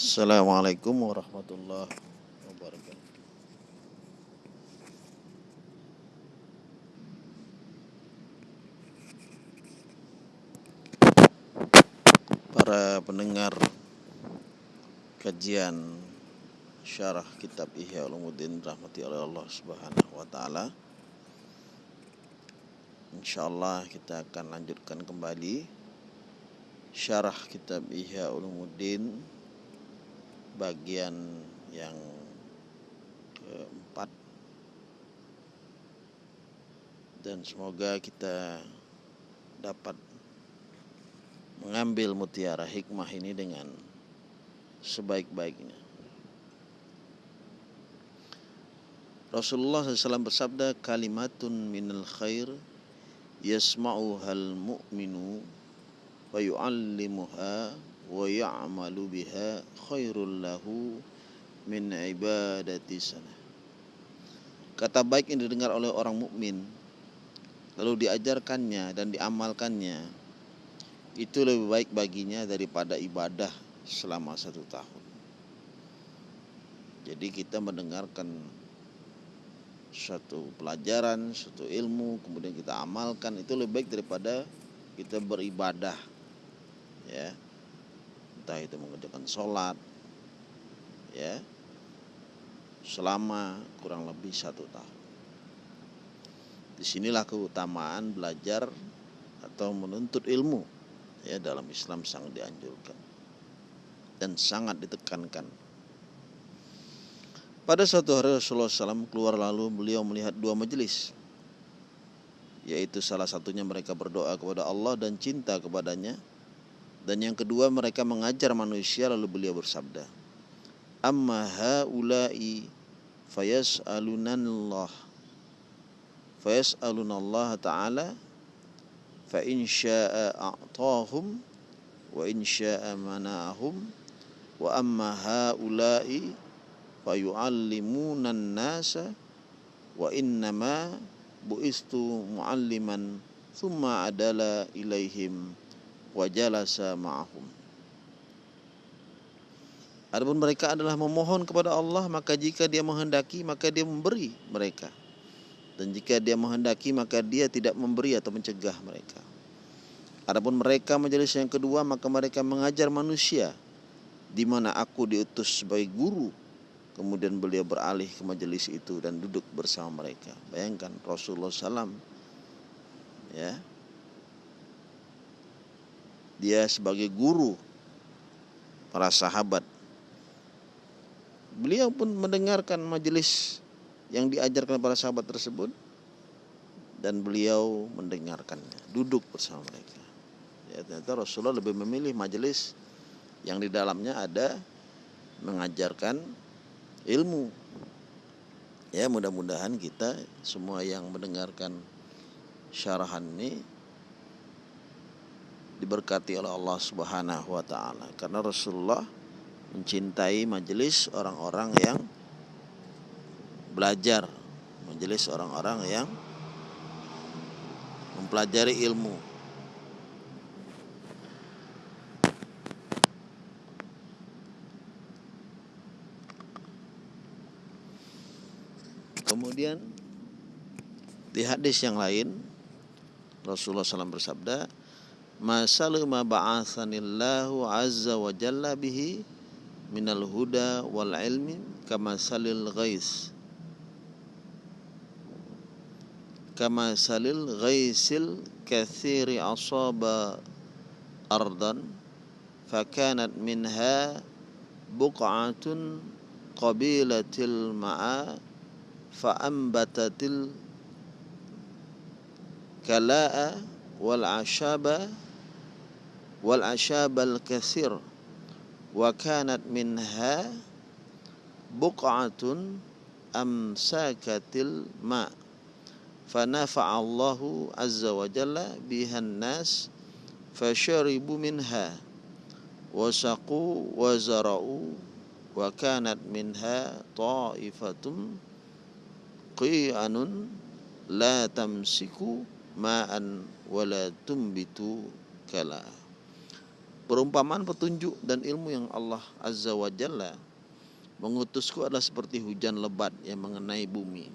Assalamualaikum warahmatullahi wabarakatuh. Para pendengar kajian syarah kitab Ihya Ulumuddin rahmati oleh Allah Subhanahu wa taala. Insyaallah kita akan lanjutkan kembali syarah kitab Ihya Ulumuddin bagian yang keempat dan semoga kita dapat mengambil mutiara hikmah ini dengan sebaik-baiknya. Rasulullah SAW bersabda kalimatun minal khair yasma'uhal mu'minu wa yu'allimuha wa ya'malu biha khairul min ibadati. Kata baik yang didengar oleh orang mukmin lalu diajarkannya dan diamalkannya itu lebih baik baginya daripada ibadah selama satu tahun. Jadi kita mendengarkan suatu pelajaran, suatu ilmu, kemudian kita amalkan itu lebih baik daripada kita beribadah, ya, entah itu mengerjakan sholat, ya, selama kurang lebih satu tahun. Di sinilah keutamaan belajar atau menuntut ilmu ya dalam Islam sangat dianjurkan dan sangat ditekankan. Pada suatu hari Rasulullah SAW keluar lalu beliau melihat dua majelis yaitu salah satunya mereka berdoa kepada Allah dan cinta kepadanya dan yang kedua mereka mengajar manusia lalu beliau bersabda amma haula'i fayas'alunallah. Fayas'alunallah ta'ala fa a'tahum wa in mana'ahum wa amma haula'i fa yu'allimuna an-nasa wa innama buistu mu'alliman thumma adala ilaihim wa jalasa ma'ahum Adapun mereka adalah memohon kepada Allah maka jika dia menghendaki maka dia memberi mereka dan jika dia menghendaki maka dia tidak memberi atau mencegah mereka. Adapun mereka majelis yang kedua maka mereka mengajar manusia di mana aku diutus sebagai guru. Kemudian beliau beralih ke majelis itu dan duduk bersama mereka. Bayangkan Rasulullah SAW ya dia sebagai guru para sahabat. Beliau pun mendengarkan majelis yang diajarkan para sahabat tersebut dan beliau mendengarkannya, duduk bersama mereka. Ya, ternyata Rasulullah lebih memilih majelis yang di dalamnya ada mengajarkan ilmu. Ya, mudah-mudahan kita semua yang mendengarkan syarahan ini diberkati oleh Allah Subhanahu wa taala. Karena Rasulullah mencintai majelis orang-orang yang belajar majelis orang-orang yang mempelajari ilmu. Kemudian di hadis yang lain Rasulullah SAW bersabda ما سلم بعثني الله عز وجل به من الهدى والعلم كما شل الغيث. كما شل الغيث الكثير أصاب أرضا فكانت منها بقعة قبيلة المعا فأنبتت الكلاء والعشاب والأشاب الكثير وكانت منها بقعة أمساكت الماء. فنفع الله عز وجل بها الناس فشربوا منها وسقوا وزرعوا وكانت منها طائفة قيعن لا تمسك ماء ولا تنبت كلأ. Perumpamaan petunjuk dan ilmu yang Allah Azza wa Jalla mengutusku adalah seperti hujan lebat yang mengenai bumi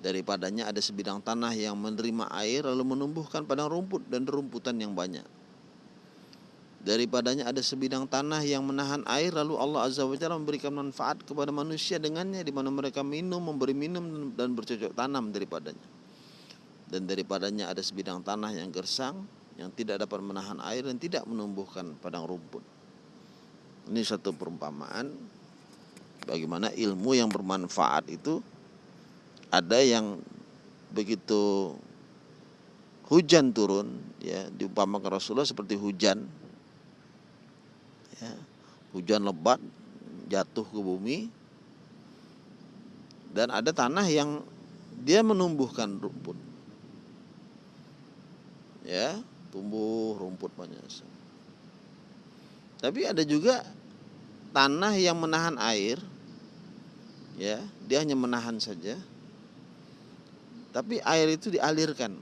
daripadanya ada sebidang tanah yang menerima air lalu menumbuhkan padang rumput dan rumputan yang banyak daripadanya ada sebidang tanah yang menahan air lalu Allah Azza wa Jalla memberikan manfaat kepada manusia dengannya di mana mereka minum, memberi minum dan bercocok tanam daripadanya. Dan daripadanya ada sebidang tanah yang gersang yang tidak dapat menahan air dan tidak menumbuhkan padang rumput. Ini satu perumpamaan bagaimana ilmu yang bermanfaat itu ada yang begitu hujan turun ya diumpamakan Rasulullah seperti hujan ya, hujan lebat jatuh ke bumi dan ada tanah yang dia menumbuhkan rumput ya tumbuh rumput banyak tapi ada juga tanah yang menahan air ya dia hanya menahan saja tapi air itu dialirkan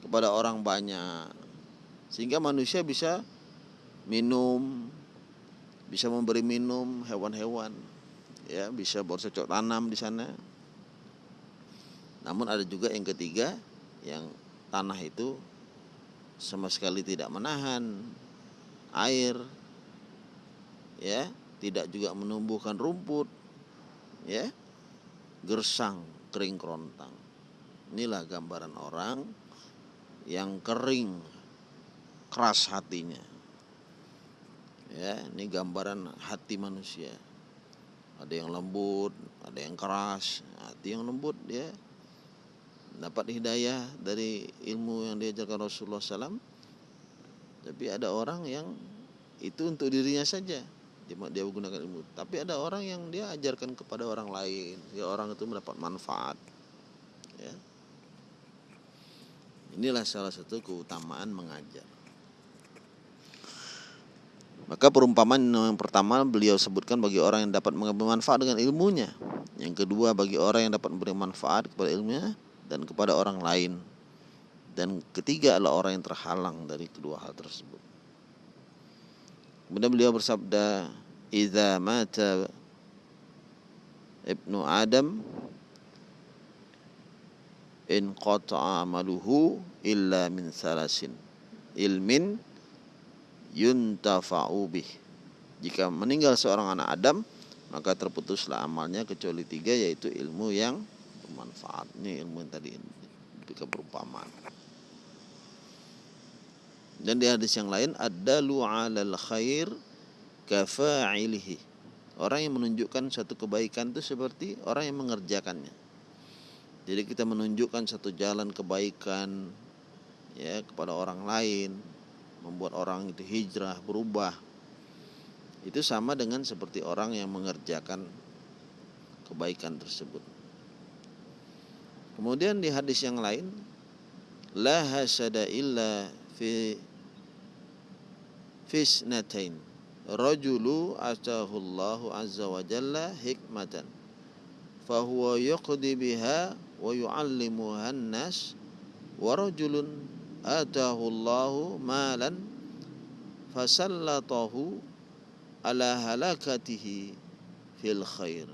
kepada orang banyak sehingga manusia bisa minum, bisa memberi minum hewan-hewan, ya bisa bercocok tanam di sana. Namun ada juga yang ketiga yang tanah itu sama sekali tidak menahan air, ya tidak juga menumbuhkan rumput, ya gersang kering kerontang. Inilah gambaran orang yang kering keras hatinya. Ya ini gambaran hati manusia. Ada yang lembut ada yang keras hati yang lembut ya dapat hidayah dari ilmu yang diajarkan Rasulullah SAW tapi ada orang yang itu untuk dirinya saja. Dia, dia menggunakan ilmu. Tapi ada orang yang dia ajarkan kepada orang lain. Ya orang itu mendapat manfaat. Ya. Inilah salah satu keutamaan mengajar. Maka perumpamaan yang pertama beliau sebutkan bagi orang yang dapat mengambil manfaat dengan ilmunya. Yang kedua bagi orang yang dapat memberi manfaat kepada ilmunya dan kepada orang lain. Dan ketiga adalah orang yang terhalang dari kedua hal tersebut. Kemudian beliau bersabda, "Idza mata ibnu Adam in qata'a amaluhu illa min salasin ilmin yuntafa'u bih. Jika meninggal seorang anak Adam, maka terputuslah amalnya kecuali tiga yaitu ilmu yang bermanfaat. Ini ilmu yang tadi diberikan perumpamaan. Dan di hadis yang lain ada 'alal khair kafa'ilihi. Orang yang menunjukkan satu kebaikan itu seperti orang yang mengerjakannya. Jadi kita menunjukkan satu jalan kebaikan ya kepada orang lain, membuat orang itu hijrah, berubah. Itu sama dengan seperti orang yang mengerjakan kebaikan tersebut. Kemudian di hadis yang lain, la hasada illa fi fisnatain. Rajulu atahullahu azza wa jalla hikmatan. Fahuwa yuqdi biha wa yu'allimuha nas wa rajulun atahu Allahu malan fasallatahu ala halakatihi fil khair.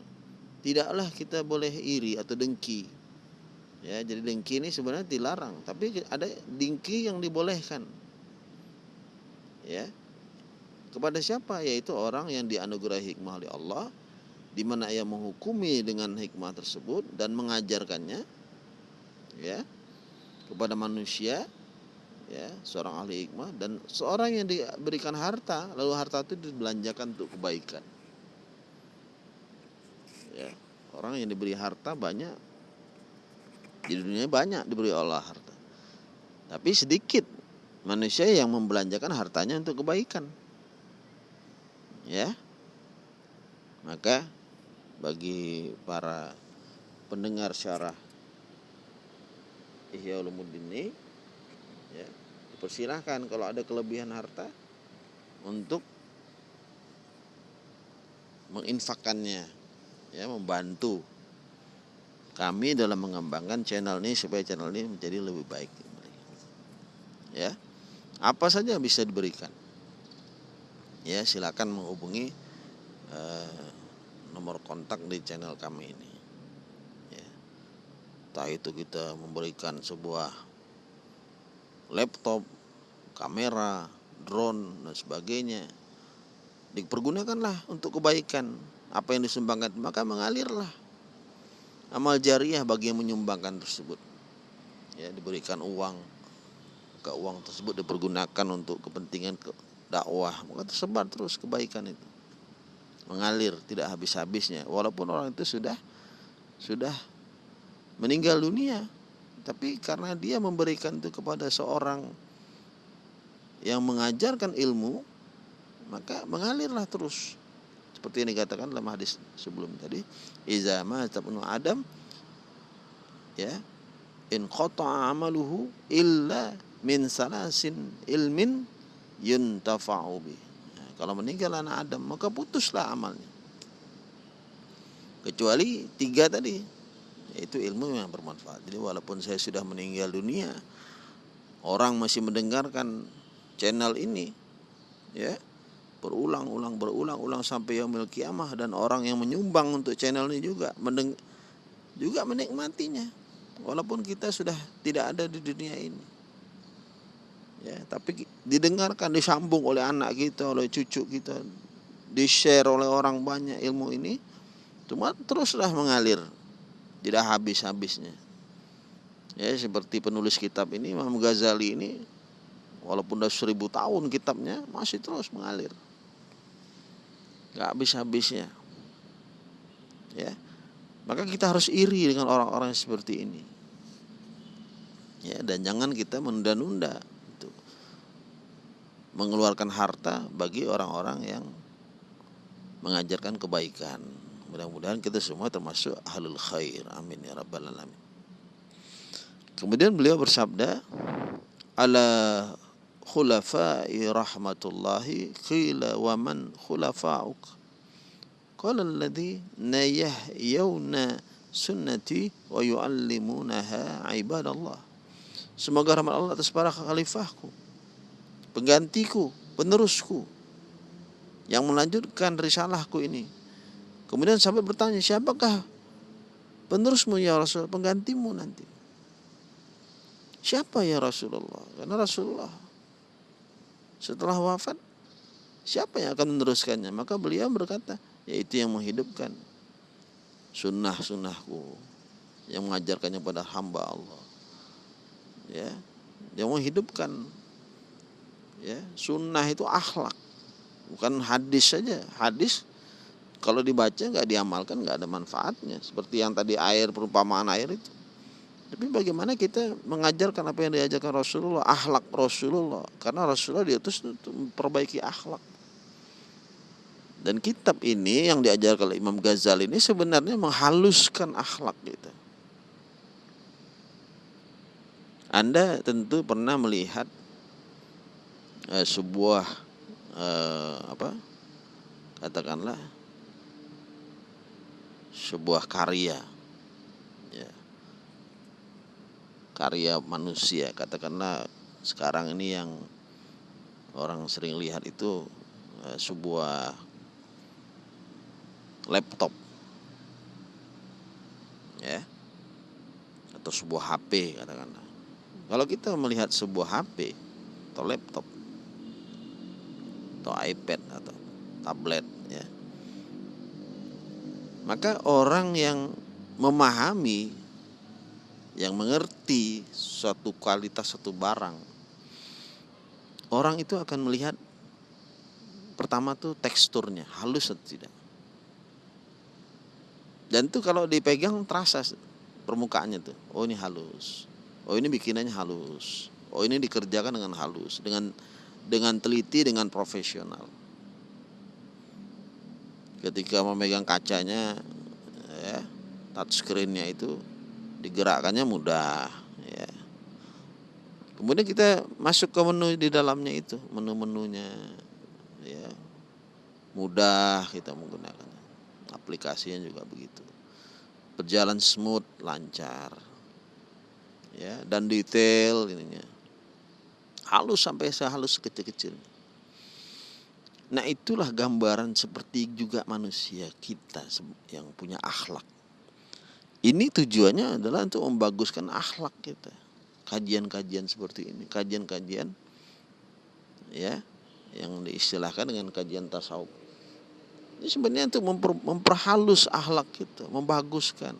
Tidaklah kita boleh iri atau dengki. Ya, jadi dengki ini sebenarnya dilarang, tapi ada dengki yang dibolehkan. Ya. Kepada siapa? Yaitu orang yang dianugerahi hikmah oleh Allah di mana ia menghukumi dengan hikmah tersebut dan mengajarkannya ya kepada manusia ya seorang ahli hikmah dan seorang yang diberikan harta lalu harta itu dibelanjakan untuk kebaikan ya orang yang diberi harta banyak di dunia banyak diberi Allah harta. Tapi sedikit manusia yang membelanjakan hartanya untuk kebaikan. Ya. Maka bagi para pendengar syarah Ihya Ulumuddin ini ya persilahkan kalau ada kelebihan harta untuk menginfakkannya ya membantu kami dalam mengembangkan channel ini supaya channel ini menjadi lebih baik. Ya apa saja bisa diberikan? Ya silakan menghubungi eh, nomor kontak di channel kami ini. Ya. entah itu kita memberikan sebuah laptop kamera drone dan sebagainya. Dipergunakanlah untuk kebaikan. Apa yang disumbangkan maka mengalirlah amal jariah bagi yang menyumbangkan tersebut. Ya diberikan uang. Ke uang tersebut dipergunakan untuk kepentingan ke dakwah. Maka tersebar terus kebaikan itu. Mengalir tidak habis-habisnya. Walaupun orang itu sudah sudah meninggal dunia. Tapi karena dia memberikan itu kepada seorang yang mengajarkan ilmu maka mengalirlah terus seperti yang dikatakan dalam hadis sebelum tadi iza tabnu adam ya in qata amaluhu illa min salasin ilmin yuntafa'u bi. Nah, kalau meninggal anak Adam maka putuslah amalnya. Kecuali tiga tadi yaitu ilmu yang bermanfaat. Jadi walaupun saya sudah meninggal dunia orang masih mendengarkan channel ini ya berulang-ulang berulang-ulang sampai yaumil kiamah. Dan orang yang menyumbang untuk channel ini juga mendeng juga menikmatinya. Walaupun kita sudah tidak ada di dunia ini. Ya tapi didengarkan disambung oleh anak kita oleh cucu kita. Di share oleh orang banyak ilmu ini. Cuma teruslah mengalir. Tidak habis-habisnya. Ya seperti penulis kitab ini Imam Ghazali ini walaupun sudah seribu tahun kitabnya masih terus mengalir nggak habis-habisnya. Ya. Maka kita harus iri dengan orang-orang seperti ini. Ya dan jangan kita menunda-nunda mengeluarkan harta bagi orang-orang yang mengajarkan kebaikan. Mudah-mudahan kita semua termasuk ahlul khair. Amin ya rabbal alamin. Kemudian beliau bersabda ala khulafai rahmatullahi qila wa man khulafa'uk. Qala alladhi nayahyawna sunnati wa yuallimunaha ibadallah. Semoga rahmat Allah atas para khalifahku penggantiku penerusku yang melanjutkan risalahku ini. Kemudian sampai bertanya siapakah penerusmu ya Rasul penggantimu nanti? Siapa ya Rasulullah? Karena Rasulullah setelah wafat siapa yang akan meneruskannya? Maka beliau berkata yaitu yang menghidupkan sunnah sunnahku yang mengajarkannya pada hamba Allah. Ya yang menghidupkan ya sunnah itu akhlak bukan hadis saja. Hadis kalau dibaca nggak diamalkan nggak ada manfaatnya. Seperti yang tadi air perumpamaan air itu tapi bagaimana kita mengajarkan apa yang diajarkan Rasulullah, akhlak Rasulullah. Karena Rasulullah diutus untuk memperbaiki akhlak. Dan kitab ini yang diajarkan oleh Imam Ghazali ini sebenarnya menghaluskan akhlak kita. Anda tentu pernah melihat eh, sebuah eh, apa? Katakanlah sebuah karya karya manusia. Katakanlah sekarang ini yang orang sering lihat itu uh, sebuah laptop. Ya. Atau sebuah HP katakanlah. Kalau kita melihat sebuah HP atau laptop atau iPad atau tablet ya maka orang yang memahami yang mengerti suatu kualitas satu barang orang itu akan melihat pertama tuh teksturnya halus atau tidak. Dan itu kalau dipegang terasa permukaannya tuh. Oh ini halus. Oh ini bikinannya halus. Oh ini dikerjakan dengan halus dengan dengan teliti dengan profesional. Ketika memegang kacanya ya touchscreennya itu digerakkannya mudah ya. Kemudian kita masuk ke menu di dalamnya itu, menu-menunya ya. Mudah kita menggunakannya. Aplikasinya juga begitu. Berjalan smooth, lancar. Ya, dan detail ininya. halus sampai sehalus kecil-kecil. Nah itulah gambaran seperti juga manusia kita yang punya akhlak. Ini tujuannya adalah untuk membaguskan akhlak kita. Kajian-kajian seperti ini, kajian-kajian ya yang diistilahkan dengan kajian tasawuf. Ini sebenarnya untuk memper, memperhalus akhlak kita, membaguskan,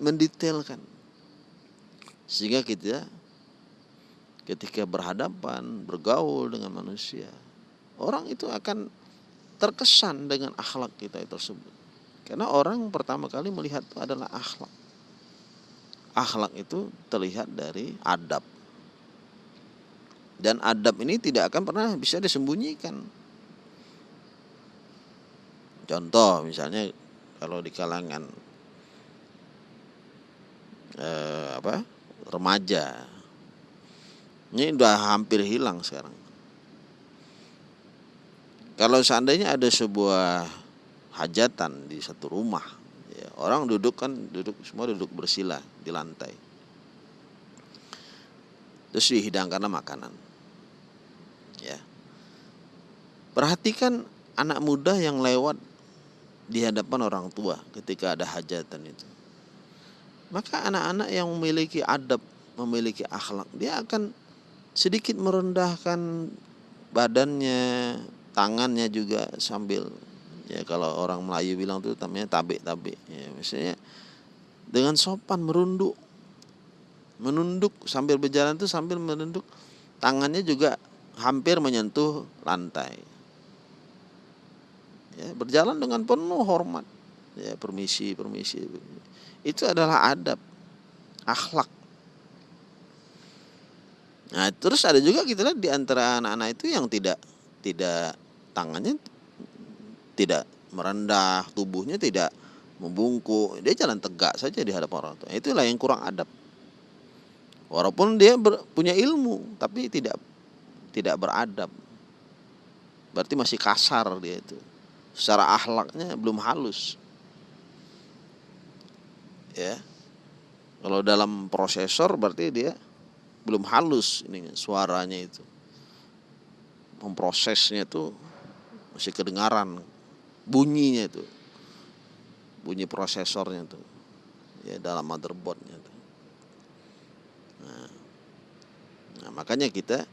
mendetailkan. Sehingga kita ketika berhadapan, bergaul dengan manusia, orang itu akan terkesan dengan akhlak kita tersebut. Karena orang pertama kali melihat itu adalah akhlak. Akhlak itu terlihat dari adab. Dan adab ini tidak akan pernah bisa disembunyikan. Contoh misalnya kalau di kalangan eh, apa remaja ini udah hampir hilang sekarang. Kalau seandainya ada sebuah hajatan di satu rumah, ya, orang duduk kan duduk semua duduk bersila di lantai. Terus dihidangkan makanan. Ya. Perhatikan anak muda yang lewat di hadapan orang tua ketika ada hajatan itu. Maka anak-anak yang memiliki adab, memiliki akhlak, dia akan sedikit merendahkan badannya, tangannya juga sambil ya kalau orang Melayu bilang itu namanya tabe-tabe. Ya misalnya dengan sopan merunduk. Menunduk sambil berjalan itu sambil menunduk tangannya juga hampir menyentuh lantai. Ya, berjalan dengan penuh hormat. Ya permisi permisi. Itu adalah adab akhlak. Nah terus ada juga kita lihat di antara anak-anak itu yang tidak tidak tangannya tidak merendah tubuhnya tidak membungkuk dia jalan tegak saja di hadapan orang tua. Itulah yang kurang adab. Walaupun dia ber, punya ilmu tapi tidak tidak beradab. Berarti masih kasar dia itu. Secara akhlaknya belum halus. Ya. Kalau dalam prosesor berarti dia belum halus ini suaranya itu. Memprosesnya itu masih kedengaran bunyinya itu. Bunyi prosesornya itu. Ya dalam motherboardnya itu. Nah, nah makanya kita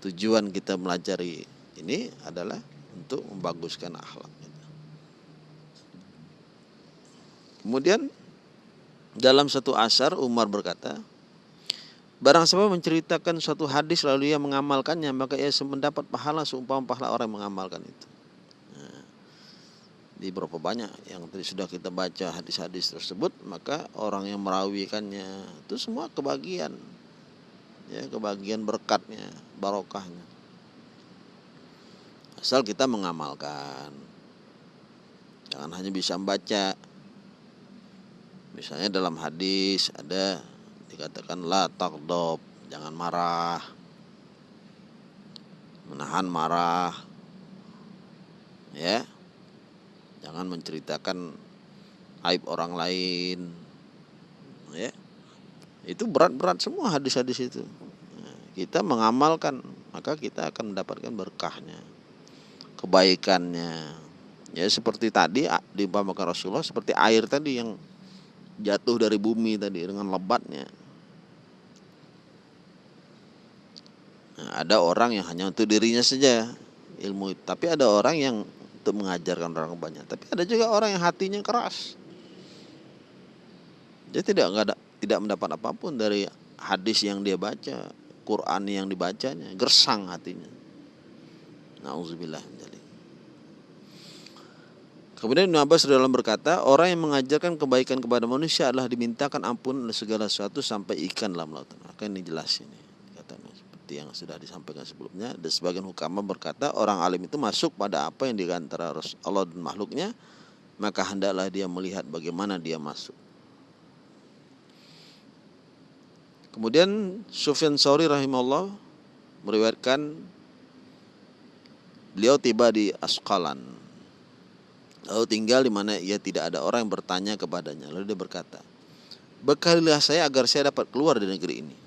tujuan kita melajari ini adalah untuk membaguskan akhlak Kemudian dalam satu asar Umar berkata, Barang siapa menceritakan suatu hadis lalu ia mengamalkannya maka ia mendapat pahala seumpama pahala orang yang mengamalkan itu. Di berapa banyak yang tadi sudah kita baca hadis-hadis tersebut maka orang yang merawikannya itu semua kebagian. Ya kebagian berkatnya barokahnya. Asal kita mengamalkan. Jangan hanya bisa membaca. Misalnya dalam hadis ada dikatakan la takdob jangan marah. Menahan marah. Ya jangan menceritakan aib orang lain. Ya. Itu berat-berat semua hadis-hadis itu. Kita mengamalkan maka kita akan mendapatkan berkahnya kebaikannya. Ya seperti tadi diumpamakan Rasulullah seperti air tadi yang jatuh dari bumi tadi dengan lebatnya. Nah, ada orang yang hanya untuk dirinya saja ilmu. Tapi ada orang yang untuk mengajarkan orang banyak. Tapi ada juga orang yang hatinya keras. Dia tidak ada tidak mendapat apa pun dari hadis yang dia baca Quran yang dibacanya. Gersang hatinya. Nauzubillah Kemudian Ibn Abbas dalam berkata, orang yang mengajarkan kebaikan kepada manusia adalah dimintakan ampun segala sesuatu sampai ikan dalam lautan. Maka ini jelas ini. Seperti yang sudah disampaikan sebelumnya. Dan sebagian hukama berkata, orang alim itu masuk pada apa yang di antara Allah dan makhluknya, maka hendaklah dia melihat bagaimana dia masuk. Kemudian Sufyan Sauri rahimahullah meriwayatkan beliau tiba di Asqalan. Lalu tinggal di mana ia tidak ada orang yang bertanya kepadanya. Lalu dia berkata, Bekalilah saya agar saya dapat keluar dari negeri ini.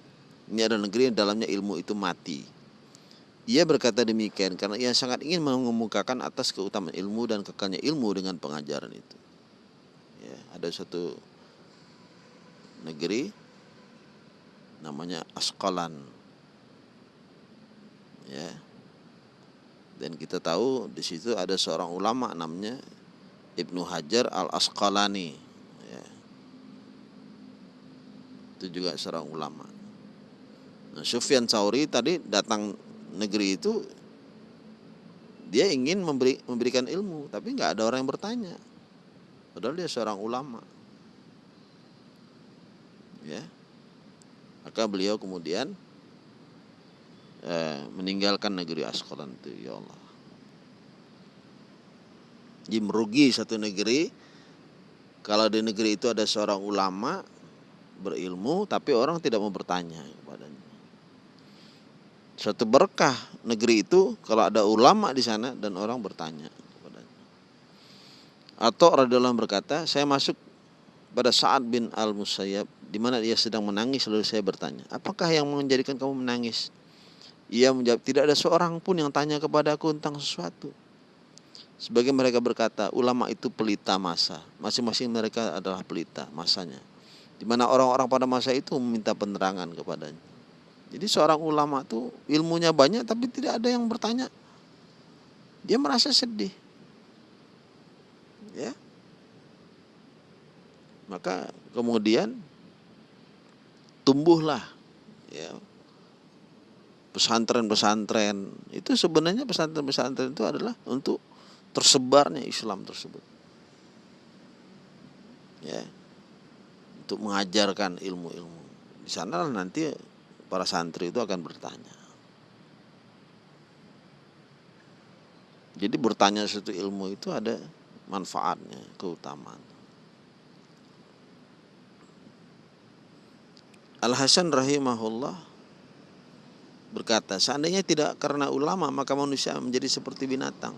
Ini adalah negeri yang dalamnya ilmu itu mati. Ia berkata demikian karena ia sangat ingin mengemukakan atas keutamaan ilmu dan kekalnya ilmu dengan pengajaran itu. Ya, ada satu negeri namanya Askalan. Ya. Dan kita tahu di situ ada seorang ulama namanya Ibnu Hajar Al Asqalani. Ya. Itu juga seorang ulama. Nah, Sufyan Sauri tadi datang negeri itu dia ingin memberi, memberikan ilmu tapi nggak ada orang yang bertanya. Padahal dia seorang ulama. Ya. Maka beliau kemudian eh, meninggalkan negeri Askolan itu ya Allah. Jadi merugi satu negeri. Kalau di negeri itu ada seorang ulama berilmu tapi orang tidak mau bertanya kepadanya suatu berkah negeri itu kalau ada ulama di sana dan orang bertanya kepadanya. Atau radhiyallahu berkata, saya masuk pada saat bin Al Musayyab di mana ia sedang menangis lalu saya bertanya, "Apakah yang menjadikan kamu menangis?" Ia menjawab, "Tidak ada seorang pun yang tanya kepada aku tentang sesuatu." Sebagai mereka berkata, ulama itu pelita masa. Masing-masing mereka adalah pelita masanya. Di mana orang-orang pada masa itu meminta penerangan kepadanya. Jadi seorang ulama tuh ilmunya banyak tapi tidak ada yang bertanya. Dia merasa sedih. Ya. Maka kemudian tumbuhlah ya pesantren-pesantren. Itu sebenarnya pesantren-pesantren itu adalah untuk tersebarnya Islam tersebut. Ya. Untuk mengajarkan ilmu-ilmu. Di sana nanti para santri itu akan bertanya. Jadi bertanya suatu ilmu itu ada manfaatnya, keutamaan. Al Hasan rahimahullah berkata, seandainya tidak karena ulama maka manusia menjadi seperti binatang.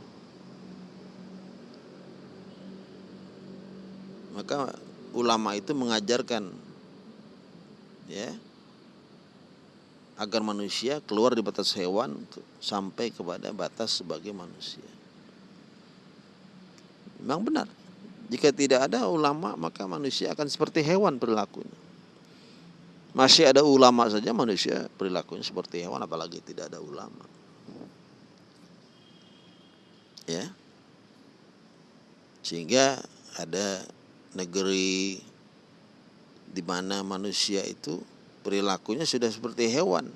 Maka ulama itu mengajarkan ya agar manusia keluar di batas hewan sampai kepada batas sebagai manusia. Memang benar. Jika tidak ada ulama maka manusia akan seperti hewan perilakunya. Masih ada ulama saja manusia perilakunya seperti hewan apalagi tidak ada ulama. Ya. Sehingga ada negeri di mana manusia itu perilakunya sudah seperti hewan.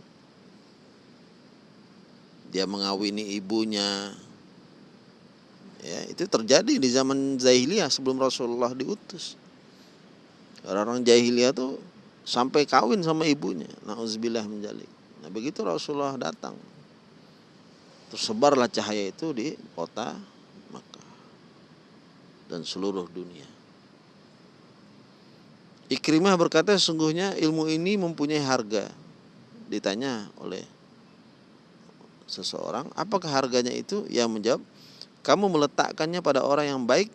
Dia mengawini ibunya. Ya, itu terjadi di zaman jahiliyah sebelum Rasulullah diutus. Orang-orang jahiliyah tuh sampai kawin sama ibunya. Nauzubillah menjalik. Nah, begitu Rasulullah datang. Tersebarlah cahaya itu di kota Makkah dan seluruh dunia. Ikrimah berkata sesungguhnya ilmu ini mempunyai harga. Ditanya oleh seseorang, apakah harganya itu? Yang menjawab, kamu meletakkannya pada orang yang baik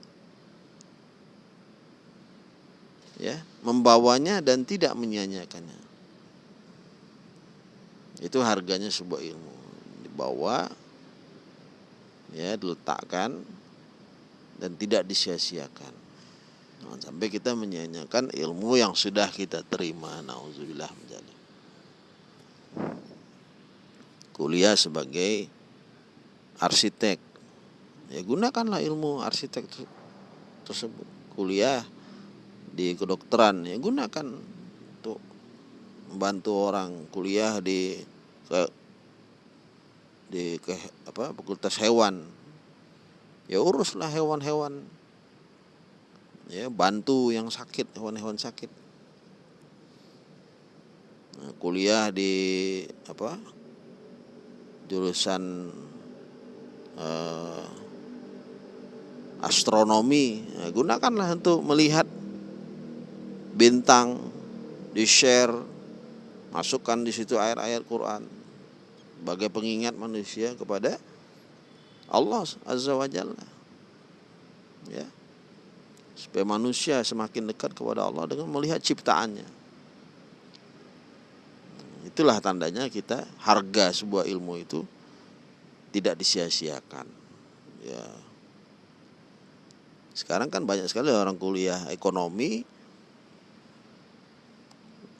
ya, membawanya dan tidak menyia-nyiakannya. Itu harganya sebuah ilmu. Dibawa ya, diletakkan dan tidak disia-siakan. Jangan sampai kita menyanyikan ilmu yang sudah kita terima. Nauzubillah menjadi. Kuliah sebagai arsitek. Ya gunakanlah ilmu arsitek tersebut. Kuliah di kedokteran ya gunakan untuk membantu orang kuliah di ke di ke apa fakultas hewan ya uruslah hewan-hewan ya bantu yang sakit hewan-hewan sakit. Nah, kuliah di apa jurusan eh, astronomi. Nah, gunakanlah untuk melihat bintang di share masukkan di situ ayat-ayat Quran. Sebagai pengingat manusia kepada Allah Azza wa Jalla. Ya supaya manusia semakin dekat kepada Allah dengan melihat ciptaannya. Itulah tandanya kita harga sebuah ilmu itu tidak disia-siakan. Ya. Sekarang kan banyak sekali orang kuliah ekonomi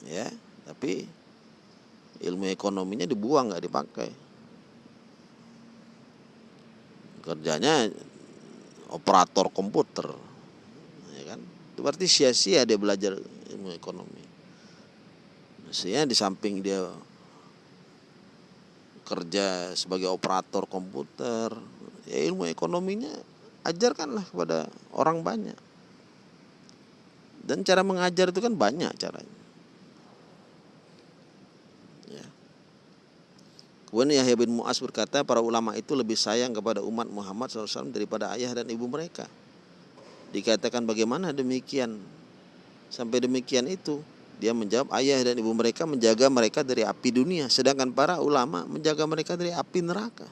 ya tapi ilmu ekonominya dibuang nggak dipakai. Kerjanya operator komputer itu berarti sia-sia dia belajar ilmu ekonomi. Mestinya di samping dia kerja sebagai operator komputer ya ilmu ekonominya ajarkanlah kepada orang banyak. Dan cara mengajar itu kan banyak caranya. Kemudian Yahya bin Mu'az berkata para ulama itu lebih sayang kepada umat Muhammad SAW daripada ayah dan ibu mereka. Dikatakan bagaimana demikian? Sampai demikian itu dia menjawab ayah dan ibu mereka menjaga mereka dari api dunia sedangkan para ulama menjaga mereka dari api neraka.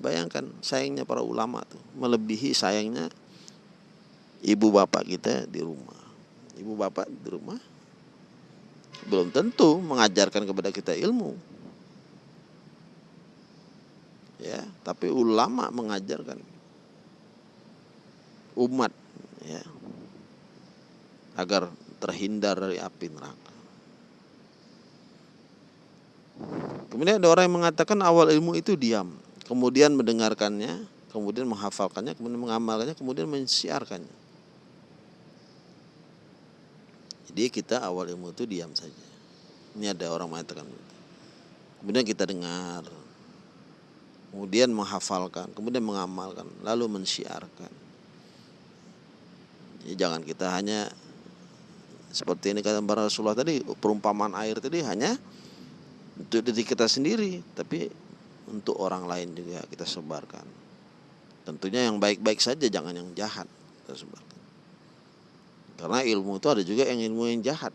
Bayangkan sayangnya para ulama tuh melebihi sayangnya ibu bapak kita di rumah. Ibu bapak di rumah belum tentu mengajarkan kepada kita ilmu ya tapi ulama mengajarkan umat ya. Agar terhindar dari api neraka. Kemudian ada orang yang mengatakan awal ilmu itu diam. Kemudian mendengarkannya kemudian menghafalkannya kemudian mengamalkannya kemudian mensiarkannya. Jadi kita awal ilmu itu diam saja. Ini ada orang mengatakan kemudian kita dengar kemudian menghafalkan, kemudian mengamalkan, lalu mensiarkan. Ya, jangan kita hanya seperti ini kata para Rasulullah tadi, perumpamaan air tadi hanya untuk diri kita sendiri, tapi untuk orang lain juga kita sebarkan. Tentunya yang baik-baik saja, jangan yang jahat kita sebarkan. Karena ilmu itu ada juga yang ilmu yang jahat.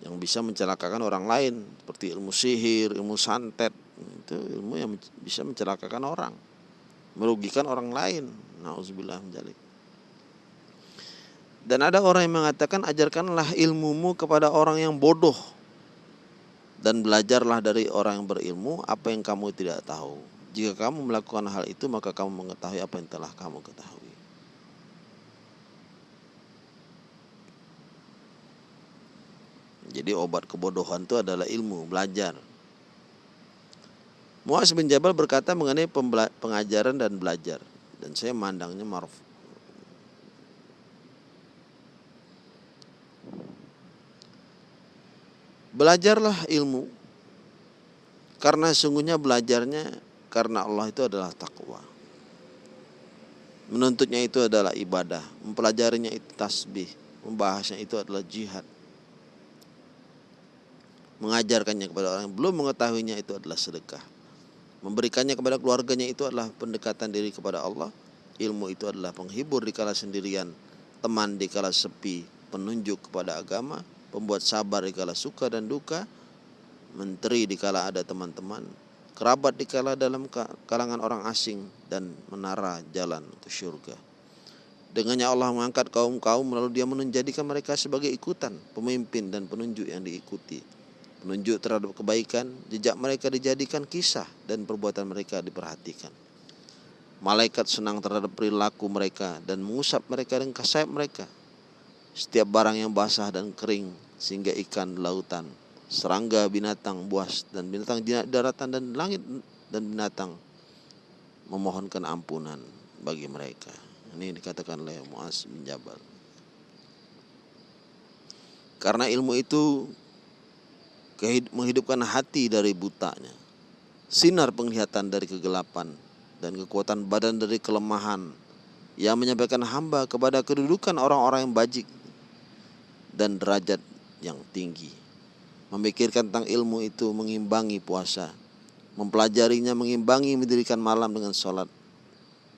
yang bisa mencelakakan orang lain seperti ilmu sihir, ilmu santet itu ilmu yang bisa mencelakakan orang, merugikan orang lain. Nauzubillah menjalik. Dan ada orang yang mengatakan ajarkanlah ilmumu kepada orang yang bodoh dan belajarlah dari orang yang berilmu apa yang kamu tidak tahu. Jika kamu melakukan hal itu maka kamu mengetahui apa yang telah kamu ketahui. Jadi obat kebodohan itu adalah ilmu, belajar. Muaz bin Jabal berkata mengenai pengajaran dan belajar. Dan saya mandangnya maruf. Belajarlah ilmu. Karena sungguhnya belajarnya karena Allah itu adalah takwa. Menuntutnya itu adalah ibadah. Mempelajarinya itu tasbih. Membahasnya itu adalah jihad mengajarkannya kepada orang yang belum mengetahuinya itu adalah sedekah. Memberikannya kepada keluarganya itu adalah pendekatan diri kepada Allah. Ilmu itu adalah penghibur di kala sendirian, teman di kala sepi, penunjuk kepada agama, pembuat sabar di kala suka dan duka, menteri di kala ada teman-teman, kerabat di kala dalam kalangan orang asing dan menara jalan ke surga. Dengannya Allah mengangkat kaum-kaum lalu dia menjadikan mereka sebagai ikutan, pemimpin dan penunjuk yang diikuti menunjuk terhadap kebaikan, jejak mereka dijadikan kisah dan perbuatan mereka diperhatikan. Malaikat senang terhadap perilaku mereka dan mengusap mereka dengan kasayap mereka. Setiap barang yang basah dan kering sehingga ikan lautan, serangga binatang buas dan binatang daratan dan langit dan binatang memohonkan ampunan bagi mereka. Ini dikatakan oleh Muaz bin Jabal. Karena ilmu itu menghidupkan hati dari butanya, sinar penglihatan dari kegelapan, dan kekuatan badan dari kelemahan, yang menyampaikan hamba kepada kedudukan orang-orang yang bajik dan derajat yang tinggi. Memikirkan tentang ilmu itu mengimbangi puasa, mempelajarinya mengimbangi mendirikan malam dengan sholat.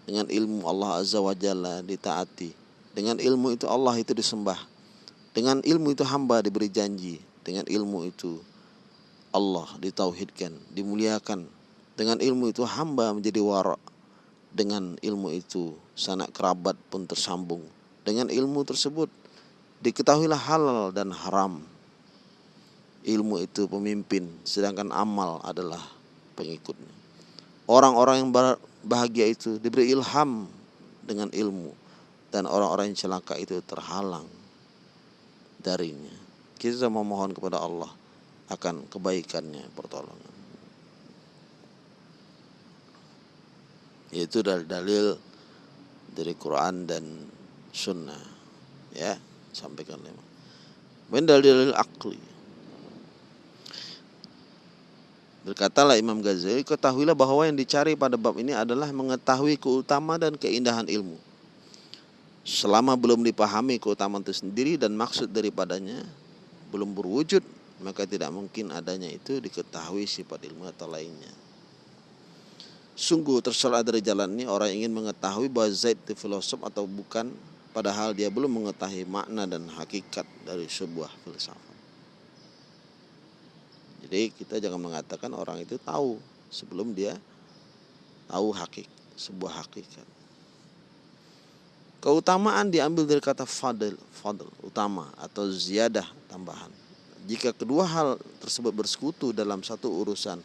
Dengan ilmu Allah Azza wa Jalla ditaati. Dengan ilmu itu Allah itu disembah. Dengan ilmu itu hamba diberi janji. Dengan ilmu itu Allah ditauhidkan, dimuliakan. Dengan ilmu itu hamba menjadi warak. Dengan ilmu itu sanak kerabat pun tersambung. Dengan ilmu tersebut Diketahuilah halal dan haram. Ilmu itu pemimpin, sedangkan amal adalah pengikutnya. Orang-orang yang bahagia itu diberi ilham dengan ilmu dan orang-orang yang celaka itu terhalang darinya. Kita memohon kepada Allah akan kebaikannya pertolongan. Yaitu dalil-dalil dari Quran dan Sunnah. Ya, sampaikan lima. Kemudian dalil-dalil akli. Berkatalah Imam Ghazali, ketahuilah bahwa yang dicari pada bab ini adalah mengetahui keutamaan dan keindahan ilmu. Selama belum dipahami keutamaan itu sendiri dan maksud daripadanya belum berwujud, maka tidak mungkin adanya itu diketahui sifat ilmu atau lainnya. Sungguh tersalah dari jalan ini orang ingin mengetahui bahwa Zaid itu filosof atau bukan padahal dia belum mengetahui makna dan hakikat dari sebuah filsafat. Jadi kita jangan mengatakan orang itu tahu sebelum dia tahu hakik sebuah hakikat. Keutamaan diambil dari kata fadl, fadl utama atau ziyadah tambahan. Jika kedua hal tersebut bersekutu dalam satu urusan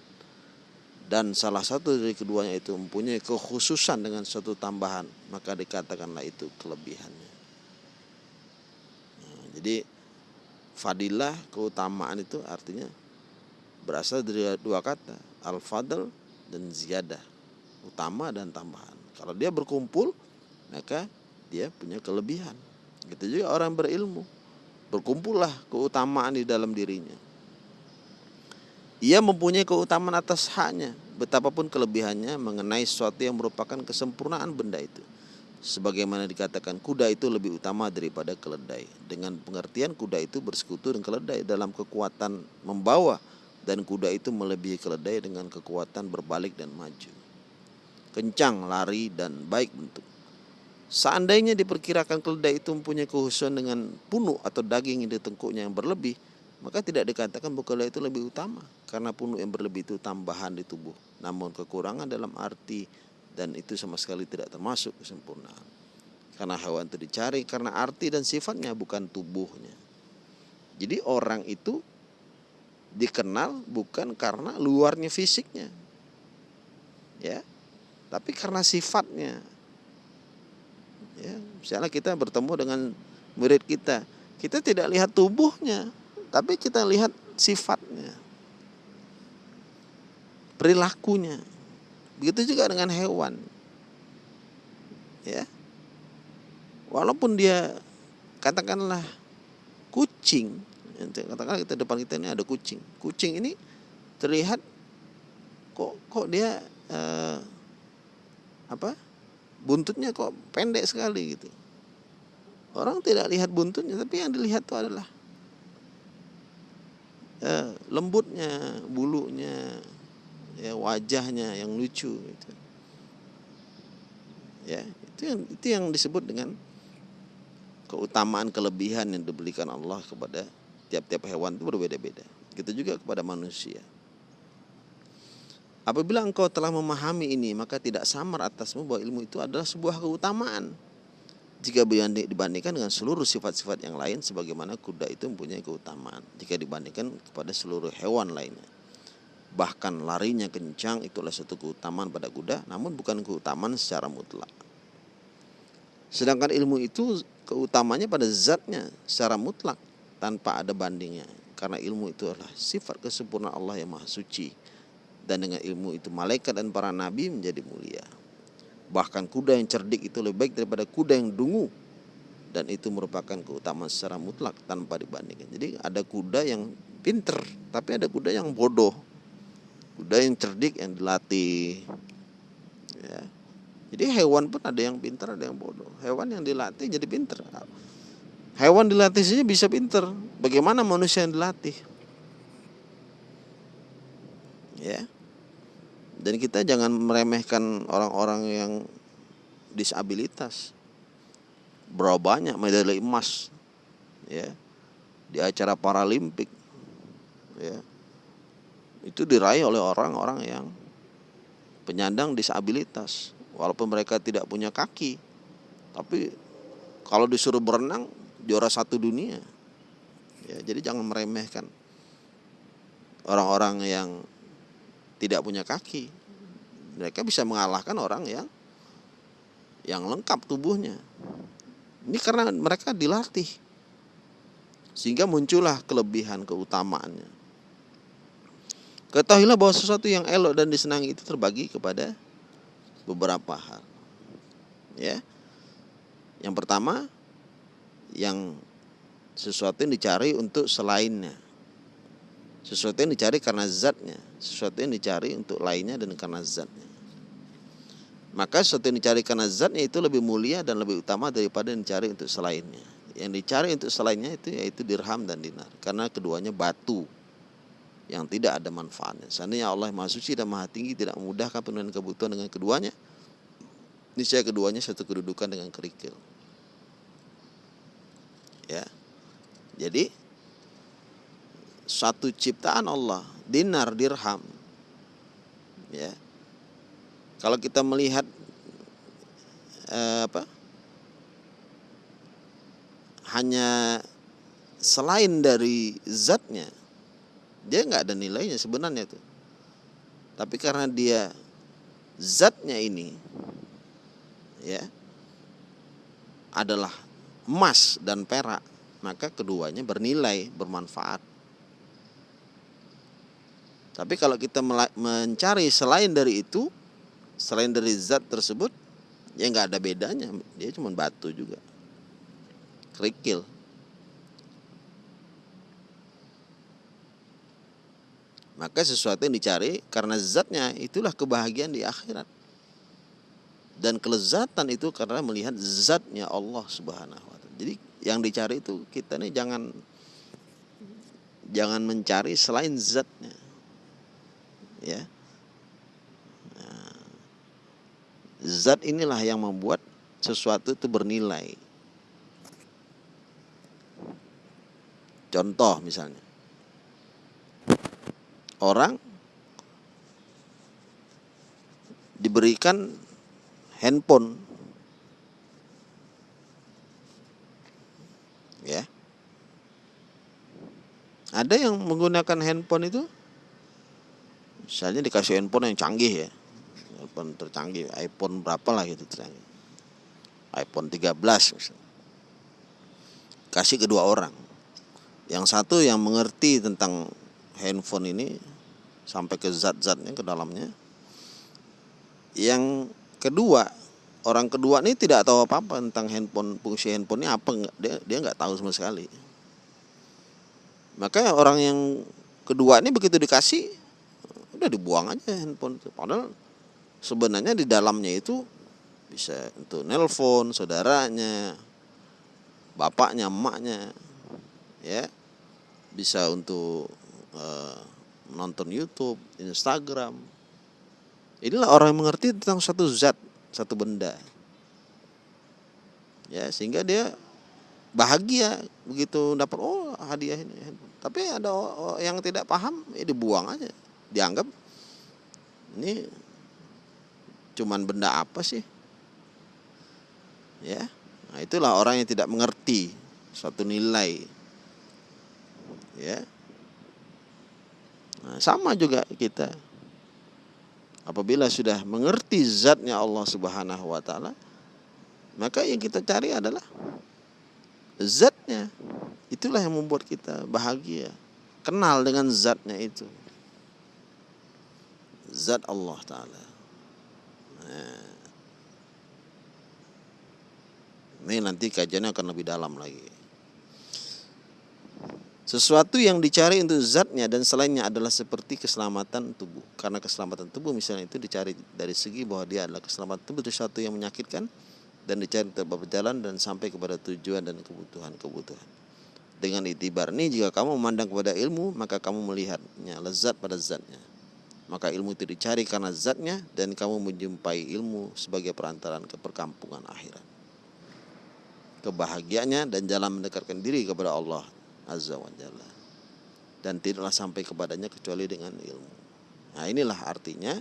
dan salah satu dari keduanya itu mempunyai kekhususan dengan suatu tambahan maka dikatakanlah itu kelebihannya. Nah, jadi fadilah keutamaan itu artinya berasal dari dua kata al fadl dan ziyadah utama dan tambahan. Kalau dia berkumpul maka dia punya kelebihan. Gitu juga orang berilmu berkumpullah keutamaan di dalam dirinya ia mempunyai keutamaan atas haknya, betapapun kelebihannya mengenai sesuatu yang merupakan kesempurnaan benda itu. Sebagaimana dikatakan kuda itu lebih utama daripada keledai. Dengan pengertian kuda itu bersekutu dengan keledai dalam kekuatan membawa dan kuda itu melebihi keledai dengan kekuatan berbalik dan maju. Kencang, lari, dan baik bentuk. Seandainya diperkirakan keledai itu mempunyai kehususan dengan punuk atau daging yang di tengkuknya yang berlebih, maka tidak dikatakan bukala itu lebih utama karena punuk yang berlebih itu tambahan di tubuh. Namun kekurangan dalam arti dan itu sama sekali tidak termasuk kesempurnaan. Karena hewan itu dicari karena arti dan sifatnya bukan tubuhnya. Jadi orang itu dikenal bukan karena luarnya fisiknya. Ya tapi karena sifatnya ya misalnya kita bertemu dengan murid kita kita tidak lihat tubuhnya tapi kita lihat sifatnya, perilakunya. Begitu juga dengan hewan. Ya. Walaupun dia katakanlah kucing, katakanlah kita depan kita ini ada kucing. Kucing ini terlihat kok kok dia eh, apa? Buntutnya kok pendek sekali gitu. Orang tidak lihat buntutnya, tapi yang dilihat itu adalah ya, lembutnya, bulunya, ya wajahnya yang lucu gitu. Ya, itu yang itu yang disebut dengan keutamaan kelebihan yang diberikan Allah kepada tiap-tiap hewan itu berbeda-beda. Gitu juga kepada manusia. Apabila engkau telah memahami ini, maka tidak samar atasmu bahwa ilmu itu adalah sebuah keutamaan. Jika dibandingkan dengan seluruh sifat-sifat yang lain sebagaimana kuda itu mempunyai keutamaan. Jika dibandingkan kepada seluruh hewan lainnya. Bahkan larinya kencang itulah satu keutamaan pada kuda namun bukan keutamaan secara mutlak. Sedangkan ilmu itu keutamanya pada zatnya secara mutlak tanpa ada bandingnya. Karena ilmu itu adalah sifat kesempurnaan Allah yang maha suci dan dengan ilmu itu malaikat dan para nabi menjadi mulia Bahkan kuda yang cerdik itu lebih baik daripada kuda yang dungu. Dan itu merupakan keutamaan secara mutlak tanpa dibandingkan. Jadi ada kuda yang pinter, tapi ada kuda yang bodoh. Kuda yang cerdik yang dilatih. Ya. Jadi hewan pun ada yang pinter, ada yang bodoh. Hewan yang dilatih jadi pinter. Hewan dilatih saja bisa pinter. Bagaimana manusia yang dilatih? Ya. Dan kita jangan meremehkan orang-orang yang disabilitas. Berapa banyak medali emas ya di acara paralimpik ya. Itu diraih oleh orang-orang yang penyandang disabilitas walaupun mereka tidak punya kaki. Tapi kalau disuruh berenang juara satu dunia. Ya, jadi jangan meremehkan orang-orang yang tidak punya kaki. Mereka bisa mengalahkan orang yang yang lengkap tubuhnya. Ini karena mereka dilatih. Sehingga muncullah kelebihan keutamaannya. Ketahuilah bahwa sesuatu yang elok dan disenangi itu terbagi kepada beberapa hal. Ya. Yang pertama yang sesuatu yang dicari untuk selainnya. Sesuatu yang dicari karena zatnya, sesuatu yang dicari untuk lainnya dan karena zatnya. Maka sesuatu yang dicari karena zatnya itu lebih mulia dan lebih utama daripada yang dicari untuk selainnya. Yang dicari untuk selainnya itu yaitu dirham dan dinar. Karena keduanya batu yang tidak ada manfaatnya. Seandainya Allah Maha Suci dan Maha Tinggi tidak memudahkan penuhan kebutuhan dengan keduanya, niscaya keduanya satu kedudukan dengan kerikil. Ya. Jadi satu ciptaan Allah, dinar, dirham. Ya. Kalau kita melihat eh, apa? Hanya selain dari zatnya, dia nggak ada nilainya sebenarnya tuh. Tapi karena dia zatnya ini, ya, adalah emas dan perak, maka keduanya bernilai, bermanfaat. Tapi kalau kita mencari selain dari itu, selain dari zat tersebut, ya nggak ada bedanya. Dia cuma batu juga, kerikil. Maka sesuatu yang dicari karena zatnya itulah kebahagiaan di akhirat. Dan kelezatan itu karena melihat zatnya Allah Subhanahu wa taala. Jadi yang dicari itu kita nih jangan jangan mencari selain zatnya ya. Nah, zat inilah yang membuat sesuatu itu bernilai. Contoh misalnya. Orang diberikan handphone. Ya. Ada yang menggunakan handphone itu misalnya dikasih handphone yang canggih ya. Handphone tercanggih iPhone berapa lah gitu tercanggih. iPhone 13 misalnya. Kasih kedua orang. Yang satu yang mengerti tentang handphone ini sampai ke zat-zatnya ke dalamnya. Yang kedua orang kedua ini tidak tahu apa-apa tentang handphone fungsi handphone ini apa dia dia nggak tahu sama sekali. Maka orang yang kedua ini begitu dikasih udah dibuang aja handphone itu. Padahal sebenarnya di dalamnya itu bisa untuk nelpon saudaranya bapaknya emaknya ya. Bisa untuk uh, nonton YouTube Instagram. Inilah orang yang mengerti tentang satu zat satu benda. Ya sehingga dia bahagia begitu dapat oh hadiah ini tapi ada yang tidak paham ya dibuang aja dianggap ini cuman benda apa sih? Ya. Nah, itulah orang yang tidak mengerti suatu nilai. Ya. Nah, sama juga kita. Apabila sudah mengerti zatnya Allah Subhanahu wa taala, maka yang kita cari adalah zatnya. Itulah yang membuat kita bahagia. Kenal dengan zatnya itu zat Allah Ta'ala. Nah. Ini nanti kajiannya akan lebih dalam lagi. Sesuatu yang dicari untuk zatnya dan selainnya adalah seperti keselamatan tubuh. Karena keselamatan tubuh misalnya itu dicari dari segi bahwa dia adalah keselamatan tubuh itu sesuatu yang menyakitkan dan dicari tetap berjalan dan sampai kepada tujuan dan kebutuhan-kebutuhan. Dengan itibar ini jika kamu memandang kepada ilmu maka kamu melihatnya lezat pada zatnya maka ilmu itu dicari karena zatnya dan kamu menjumpai ilmu sebagai perantaran ke perkampungan akhirat. Kebahagiaannya dan jalan mendekatkan diri kepada Allah Azza wa Jalla. Dan tidaklah sampai kepadanya kecuali dengan ilmu. Nah inilah artinya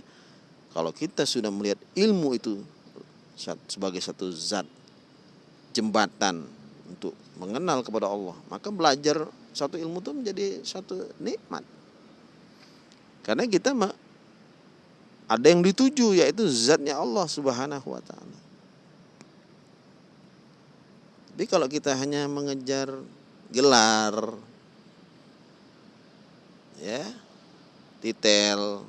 kalau kita sudah melihat ilmu itu sebagai satu zat jembatan untuk mengenal kepada Allah. Maka belajar satu ilmu itu menjadi satu nikmat. Karena kita ada yang dituju yaitu zatnya Allah Subhanahu wa taala. Tapi kalau kita hanya mengejar gelar ya, titel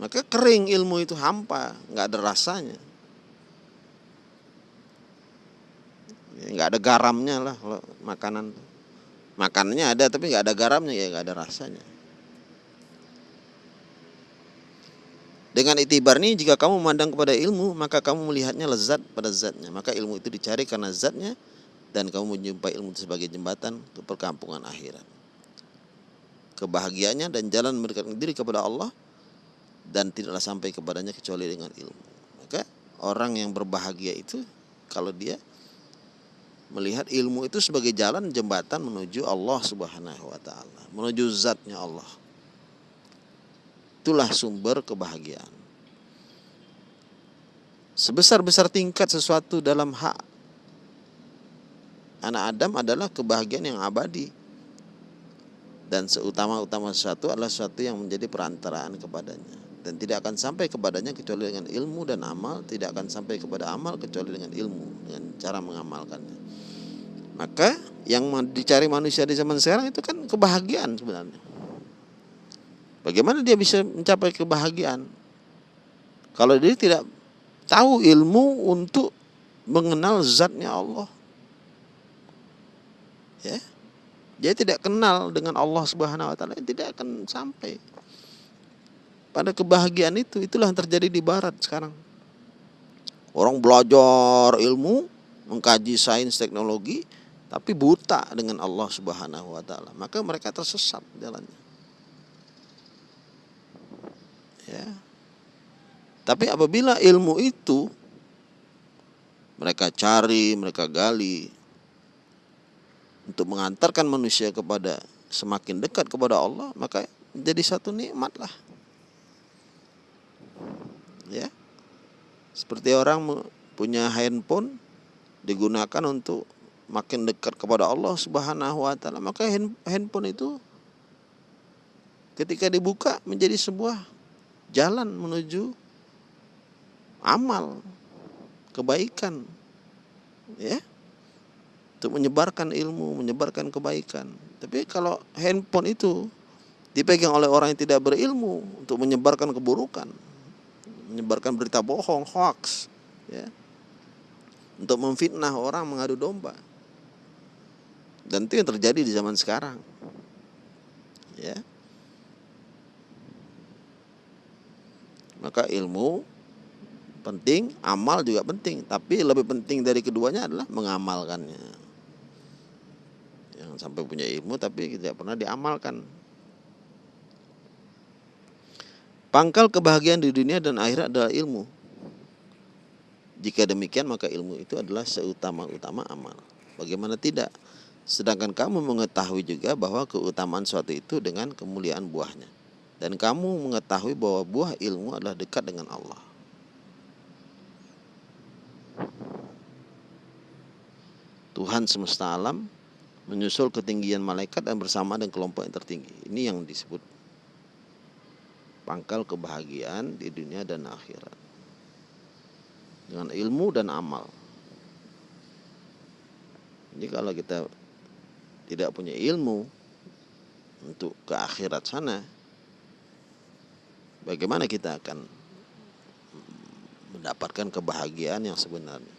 maka kering ilmu itu hampa, nggak ada rasanya. Ya, nggak ada garamnya lah kalau makanan makanannya ada tapi nggak ada garamnya ya nggak ada rasanya dengan itibar ini jika kamu memandang kepada ilmu maka kamu melihatnya lezat pada zatnya. Maka ilmu itu dicari karena zatnya dan kamu menjumpai ilmu itu sebagai jembatan ke perkampungan akhirat. Kebahagiaannya dan jalan mendekatkan diri kepada Allah dan tidaklah sampai kepadanya kecuali dengan ilmu. Maka orang yang berbahagia itu kalau dia melihat ilmu itu sebagai jalan jembatan menuju Allah Subhanahu wa taala, menuju zatnya Allah. Itulah sumber kebahagiaan. Sebesar-besar tingkat sesuatu dalam hak anak Adam adalah kebahagiaan yang abadi. Dan seutama-utama sesuatu adalah sesuatu yang menjadi perantaraan kepadanya dan tidak akan sampai kepadanya kecuali dengan ilmu dan amal tidak akan sampai kepada amal kecuali dengan ilmu dengan cara mengamalkannya maka yang dicari manusia di zaman sekarang itu kan kebahagiaan sebenarnya bagaimana dia bisa mencapai kebahagiaan? Kalau dia tidak tahu ilmu untuk mengenal zatnya Allah. Ya. Dia tidak kenal dengan Allah Subhanahu wa taala tidak akan sampai. Pada kebahagiaan itu itulah yang terjadi di barat sekarang. Orang belajar ilmu mengkaji sains teknologi tapi buta dengan Allah Subhanahu wa taala. Maka mereka tersesat jalannya ya. Tapi apabila ilmu itu mereka cari mereka gali untuk mengantarkan manusia kepada semakin dekat kepada Allah maka jadi satu nikmat lah ya. Seperti orang punya handphone digunakan untuk makin dekat kepada Allah Subhanahu wa taala maka handphone itu ketika dibuka menjadi sebuah jalan menuju amal kebaikan ya untuk menyebarkan ilmu menyebarkan kebaikan tapi kalau handphone itu dipegang oleh orang yang tidak berilmu untuk menyebarkan keburukan menyebarkan berita bohong, hoax, ya, untuk memfitnah orang mengadu domba. Dan itu yang terjadi di zaman sekarang. Ya. Maka ilmu penting, amal juga penting, tapi lebih penting dari keduanya adalah mengamalkannya. Yang sampai punya ilmu tapi tidak pernah diamalkan. Pangkal kebahagiaan di dunia dan akhirat adalah ilmu. Jika demikian maka ilmu itu adalah seutama-utama amal. Bagaimana tidak? Sedangkan kamu mengetahui juga bahwa keutamaan suatu itu dengan kemuliaan buahnya. Dan kamu mengetahui bahwa buah ilmu adalah dekat dengan Allah. Tuhan semesta alam menyusul ketinggian malaikat dan bersama dengan kelompok yang tertinggi. Ini yang disebut pangkal kebahagiaan di dunia dan akhirat. Dengan ilmu dan amal. Jadi kalau kita tidak punya ilmu untuk ke akhirat sana, bagaimana kita akan mendapatkan kebahagiaan yang sebenarnya?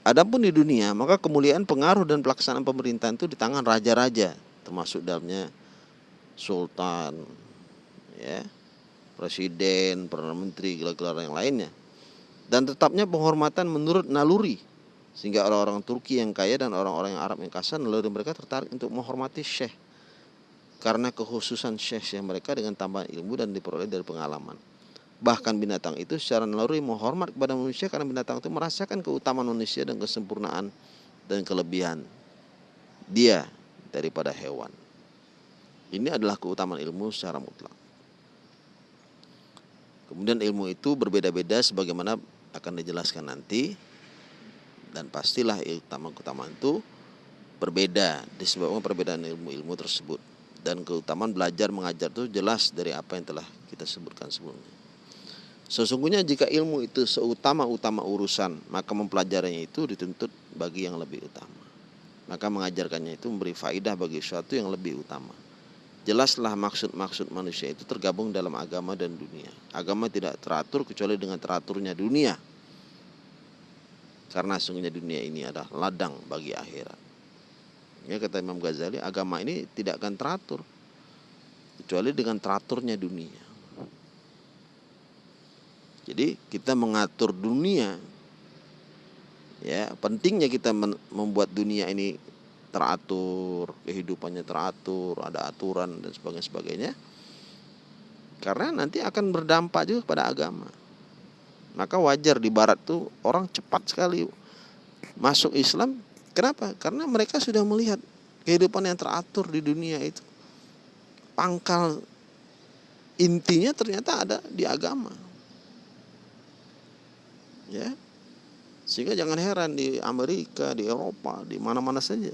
Adapun di dunia, maka kemuliaan pengaruh dan pelaksanaan pemerintahan itu di tangan raja-raja, termasuk dalamnya sultan, ya presiden, perdana menteri, gelar-gelar yang lainnya. Dan tetapnya penghormatan menurut naluri sehingga orang-orang Turki yang kaya dan orang-orang Arab yang kasar naluri mereka tertarik untuk menghormati syekh karena kekhususan syekh syekh mereka dengan tambahan ilmu dan diperoleh dari pengalaman. Bahkan binatang itu secara naluri menghormat kepada manusia karena binatang itu merasakan keutamaan manusia dan kesempurnaan dan kelebihan dia daripada hewan. Ini adalah keutamaan ilmu secara mutlak. Kemudian ilmu itu berbeda-beda sebagaimana akan dijelaskan nanti dan pastilah keutamaan-keutamaan itu berbeda disebabkan perbedaan ilmu-ilmu tersebut dan keutamaan belajar mengajar itu jelas dari apa yang telah kita sebutkan sebelumnya. Sesungguhnya jika ilmu itu seutama-utama urusan, maka mempelajarinya itu dituntut bagi yang lebih utama. Maka mengajarkannya itu memberi faidah bagi sesuatu yang lebih utama. Jelaslah maksud-maksud manusia itu tergabung dalam agama dan dunia. Agama tidak teratur kecuali dengan teraturnya dunia. Karena sungguhnya dunia ini adalah ladang bagi akhirat. Ya kata Imam Ghazali, agama ini tidak akan teratur kecuali dengan teraturnya dunia. Jadi kita mengatur dunia ya pentingnya kita membuat dunia ini teratur, kehidupannya teratur, ada aturan dan sebagainya sebagainya. Karena nanti akan berdampak juga kepada agama. Maka wajar di barat tuh orang cepat sekali masuk Islam. Kenapa? Karena mereka sudah melihat kehidupan yang teratur di dunia itu. Pangkal intinya ternyata ada di agama ya sehingga jangan heran di Amerika di Eropa di mana-mana saja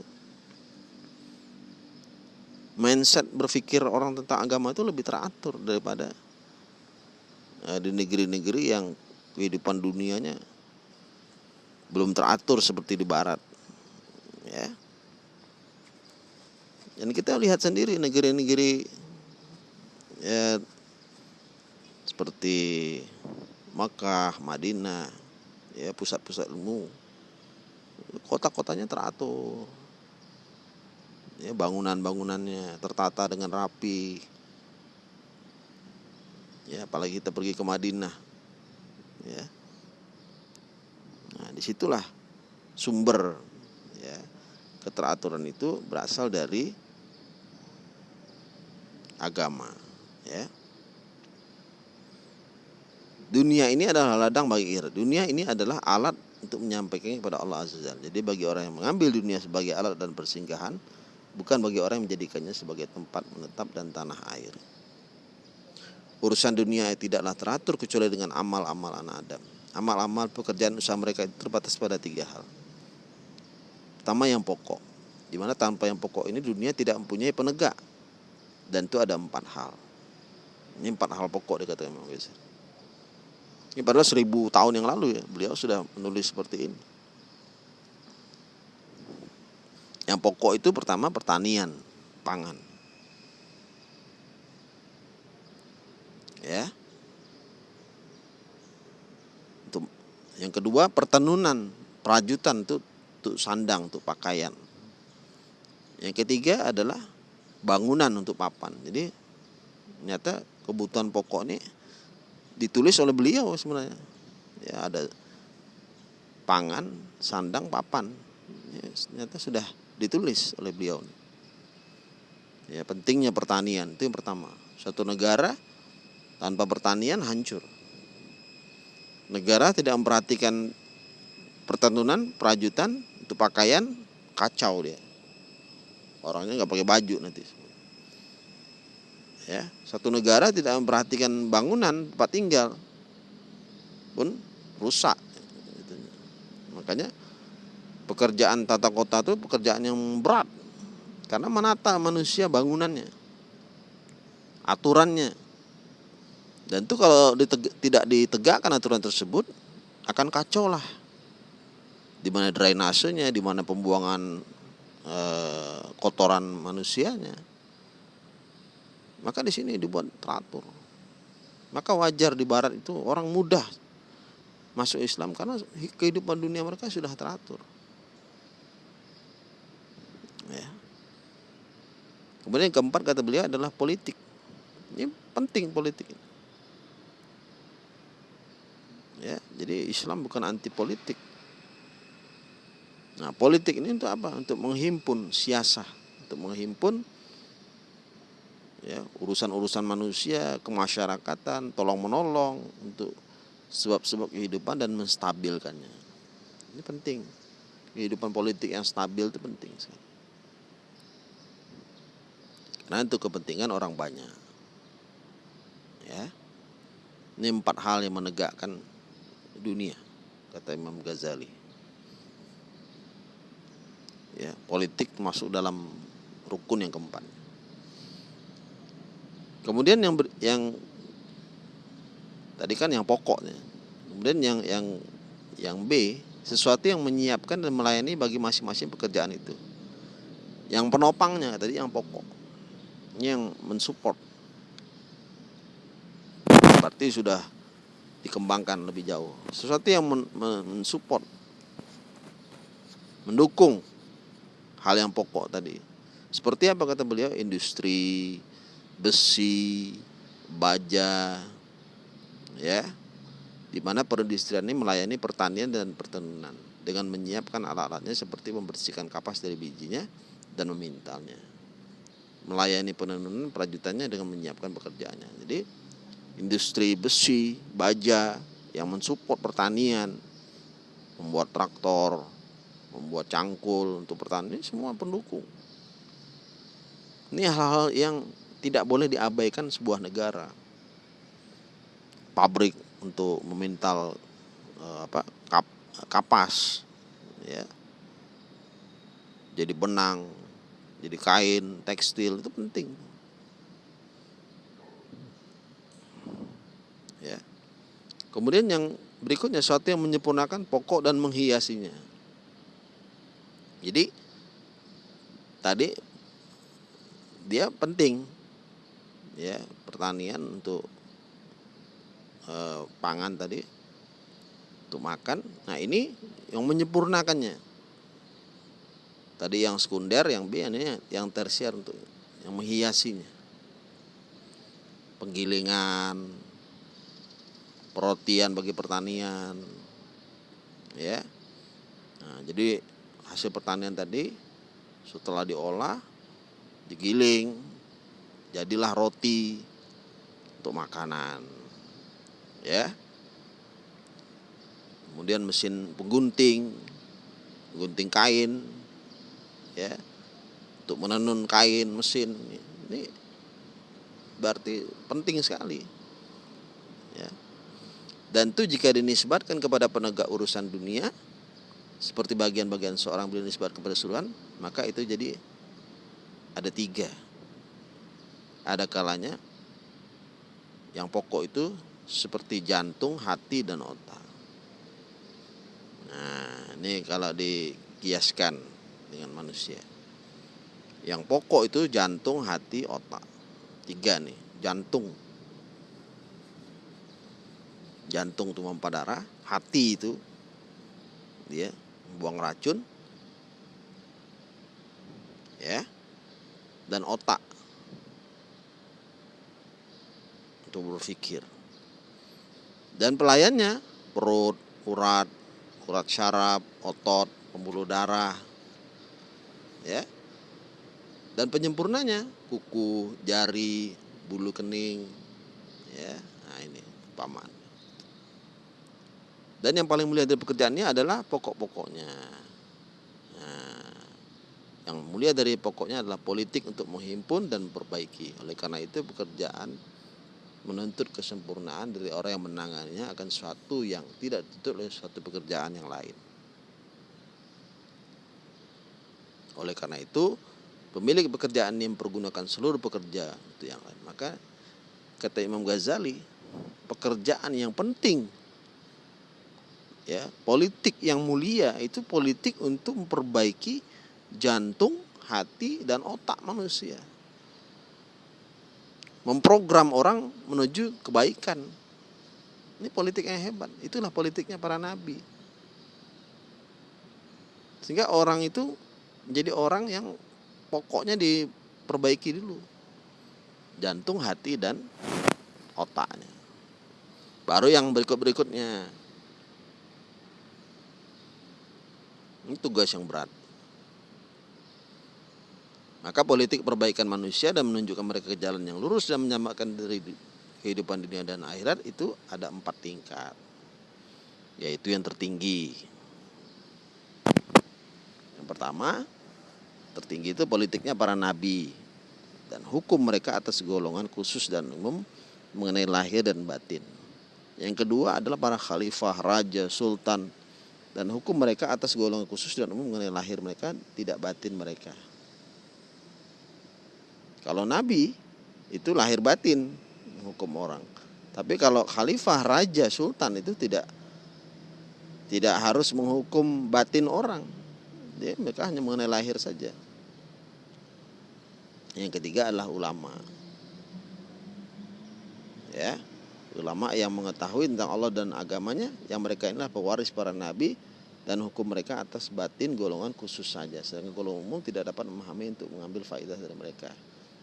mindset berpikir orang tentang agama itu lebih teratur daripada uh, di negeri-negeri yang kehidupan dunianya belum teratur seperti di barat ya. Dan kita lihat sendiri negeri-negeri ya seperti Makkah, Madinah, ya pusat-pusat ilmu. Kota-kotanya teratur. Ya bangunan-bangunannya tertata dengan rapi. Ya apalagi kita pergi ke Madinah. Ya. Nah di situlah sumber ya keteraturan itu berasal dari agama ya dunia ini adalah ladang bagi akhirat. Dunia ini adalah alat untuk menyampaikan kepada Allah Azza. Jadi bagi orang yang mengambil dunia sebagai alat dan persinggahan, bukan bagi orang yang menjadikannya sebagai tempat menetap dan tanah air. Urusan dunia tidaklah teratur kecuali dengan amal-amal anak Adam. Amal-amal pekerjaan usaha mereka terbatas pada tiga hal. Pertama yang pokok, di mana tanpa yang pokok ini dunia tidak mempunyai penegak. Dan itu ada empat hal. Ini empat hal pokok dikatakan Imam Ghazali. Ini padahal seribu tahun yang lalu ya beliau sudah menulis seperti ini. Yang pokok itu pertama pertanian, pangan. Ya. Yang kedua pertenunan, perajutan itu untuk sandang, untuk pakaian. Yang ketiga adalah bangunan untuk papan. Jadi ternyata kebutuhan pokok ini ditulis oleh beliau sebenarnya. Ya ada pangan sandang papan. Ya, ternyata sudah ditulis oleh beliau ya pentingnya pertanian itu yang pertama. Satu negara tanpa pertanian hancur. Negara tidak memperhatikan pertenunan perajutan itu pakaian kacau dia. Orangnya nggak pakai baju nanti. Ya satu negara tidak memperhatikan bangunan tempat tinggal pun rusak. Makanya pekerjaan tata kota itu pekerjaan yang berat. Karena menata manusia bangunannya aturannya. Dan itu kalau diteg tidak ditegakkan aturan tersebut akan kacau lah di mana drainasenya di mana pembuangan e, kotoran manusianya maka di sini dibuat teratur. Maka wajar di barat itu orang mudah masuk Islam karena kehidupan dunia mereka sudah teratur. Ya. Kemudian yang keempat kata beliau adalah politik. Ini penting politik. Ya, jadi Islam bukan anti politik. Nah, politik ini untuk apa? Untuk menghimpun siasah, untuk menghimpun ya urusan-urusan manusia kemasyarakatan tolong menolong untuk sebab-sebab kehidupan dan menstabilkannya. Ini penting. Kehidupan politik yang stabil itu penting sekali. Karena itu kepentingan orang banyak. Ya. Ini empat hal yang menegakkan dunia kata Imam Ghazali Ya, politik masuk dalam rukun yang keempat. Kemudian yang ber, yang tadi kan yang pokoknya. Kemudian yang yang yang B sesuatu yang menyiapkan dan melayani bagi masing-masing pekerjaan itu. Yang penopangnya tadi yang pokok. Ini yang mensupport. Berarti sudah dikembangkan lebih jauh. Sesuatu yang mensupport mendukung hal yang pokok tadi. Seperti apa kata beliau? Industri, besi, baja, ya, di mana perindustrian ini melayani pertanian dan pertenunan dengan menyiapkan alat-alatnya seperti membersihkan kapas dari bijinya dan memintalnya. Melayani penenunan perajutannya dengan menyiapkan pekerjaannya. Jadi industri besi, baja yang mensupport pertanian, membuat traktor, membuat cangkul untuk pertanian semua pendukung. Ini hal-hal yang tidak boleh diabaikan sebuah negara. Pabrik untuk memintal eh, apa kap, kapas ya. Jadi benang, jadi kain, tekstil itu penting. Ya. Kemudian yang berikutnya sesuatu yang menyempurnakan pokok dan menghiasinya. Jadi tadi dia penting ya pertanian untuk eh, pangan tadi untuk makan. Nah ini yang menyempurnakannya. Tadi yang sekunder, yang B, ini yang tersier untuk yang menghiasinya. Penggilingan, perotian bagi pertanian, ya. Nah, jadi hasil pertanian tadi setelah diolah digiling jadilah roti untuk makanan ya. Kemudian mesin penggunting gunting kain ya untuk menenun kain mesin ini berarti penting sekali ya. Dan itu jika dinisbatkan kepada penegak urusan dunia seperti bagian-bagian seorang beliau nisbat kepada seluruhan maka itu jadi ada tiga ada kalanya yang pokok itu seperti jantung, hati, dan otak. Nah, ini kalau dikiaskan dengan manusia. Yang pokok itu jantung, hati, otak. Tiga nih, jantung. Jantung itu memompa darah, hati itu dia buang racun ya dan otak untuk berpikir. Dan pelayannya perut urat urat syaraf otot pembuluh darah ya. Dan penyempurnanya kuku jari bulu kening ya. Nah ini paman dan yang paling mulia dari pekerjaannya adalah pokok-pokoknya. Nah, yang mulia dari pokoknya adalah politik untuk menghimpun dan memperbaiki. Oleh karena itu pekerjaan menuntut kesempurnaan dari orang yang menanganinya akan suatu yang tidak dituntut oleh suatu pekerjaan yang lain. Oleh karena itu, pemilik pekerjaan yang mempergunakan seluruh pekerja itu yang lain. Maka kata Imam Ghazali, pekerjaan yang penting ya politik yang mulia itu politik untuk memperbaiki jantung hati dan otak manusia. Memprogram orang menuju kebaikan. Ini politik yang hebat. Itulah politiknya para nabi. Sehingga orang itu menjadi orang yang pokoknya diperbaiki dulu. Jantung hati dan otaknya. Baru yang berikut berikutnya Ini tugas yang berat. Maka politik perbaikan manusia dan menunjukkan mereka ke jalan yang lurus dan menyamakan dari kehidupan dunia dan akhirat itu ada empat tingkat. Yaitu yang tertinggi. Yang pertama, tertinggi itu politiknya para nabi dan hukum mereka atas golongan khusus dan umum mengenai lahir dan batin. Yang kedua adalah para khalifah, raja, sultan, dan hukum mereka atas golongan khusus dan umum mengenai lahir mereka tidak batin mereka. Kalau nabi itu lahir batin hukum orang. Tapi kalau khalifah, raja, sultan itu tidak tidak harus menghukum batin orang. Dia mereka hanya mengenai lahir saja. Yang ketiga adalah ulama. Ya, ulama yang mengetahui tentang Allah dan agamanya yang mereka inilah pewaris para nabi dan hukum mereka atas batin golongan khusus saja. Sedangkan golongan umum tidak dapat memahami untuk mengambil faedah dari mereka.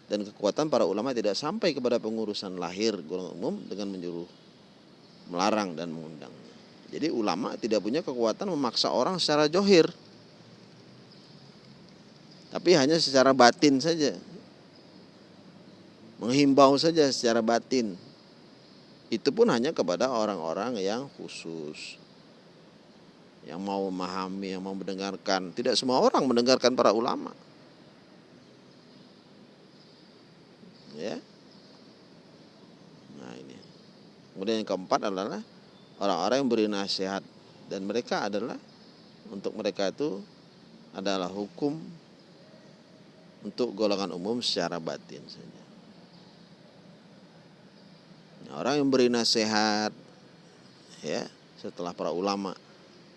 Dan kekuatan para ulama tidak sampai kepada pengurusan lahir golongan umum dengan menyuruh melarang dan mengundang. Jadi ulama tidak punya kekuatan memaksa orang secara johir. Tapi hanya secara batin saja. Menghimbau saja secara batin itu pun hanya kepada orang-orang yang khusus yang mau memahami, yang mau mendengarkan. Tidak semua orang mendengarkan para ulama. Ya. Nah, ini. Kemudian yang keempat adalah orang-orang yang beri nasihat dan mereka adalah untuk mereka itu adalah hukum untuk golongan umum secara batin saja. Orang yang beri nasihat ya setelah para ulama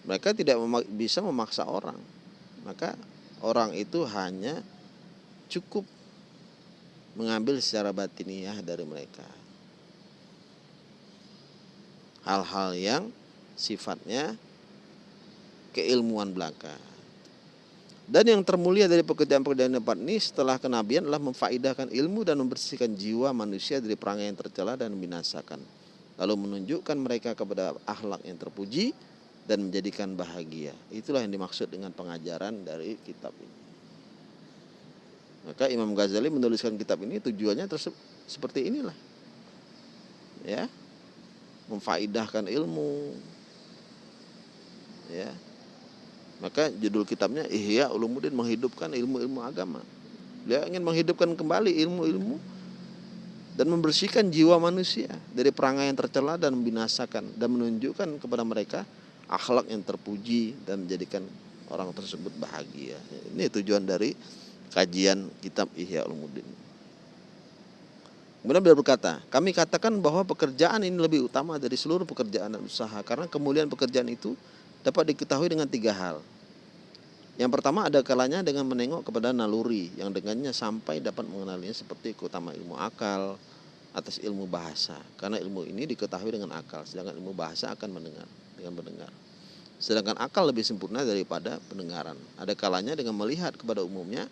mereka tidak memak bisa memaksa orang. Maka orang itu hanya cukup mengambil secara batiniah dari mereka. Hal-hal yang sifatnya keilmuan belaka dan yang termulia dari pekerjaan-pekerjaan empat ini setelah kenabian adalah memfaidahkan ilmu dan membersihkan jiwa manusia dari perangai yang tercela dan membinasakan. Lalu menunjukkan mereka kepada akhlak yang terpuji dan menjadikan bahagia. Itulah yang dimaksud dengan pengajaran dari kitab ini. Maka Imam Ghazali menuliskan kitab ini tujuannya seperti inilah. Ya. Memfaidahkan ilmu. Ya, maka judul kitabnya Ihya Ulumuddin menghidupkan ilmu-ilmu agama. Dia ingin menghidupkan kembali ilmu-ilmu dan membersihkan jiwa manusia dari perangai yang tercela dan membinasakan dan menunjukkan kepada mereka akhlak yang terpuji dan menjadikan orang tersebut bahagia. Ini tujuan dari kajian kitab Ihya Ulumuddin. Kemudian beliau berkata, kami katakan bahwa pekerjaan ini lebih utama dari seluruh pekerjaan dan usaha karena kemuliaan pekerjaan itu dapat diketahui dengan tiga hal. Yang pertama ada kalanya dengan menengok kepada naluri yang dengannya sampai dapat mengenalinya seperti keutamaan ilmu akal atas ilmu bahasa. Karena ilmu ini diketahui dengan akal, sedangkan ilmu bahasa akan mendengar dengan mendengar. Sedangkan akal lebih sempurna daripada pendengaran. Ada kalanya dengan melihat kepada umumnya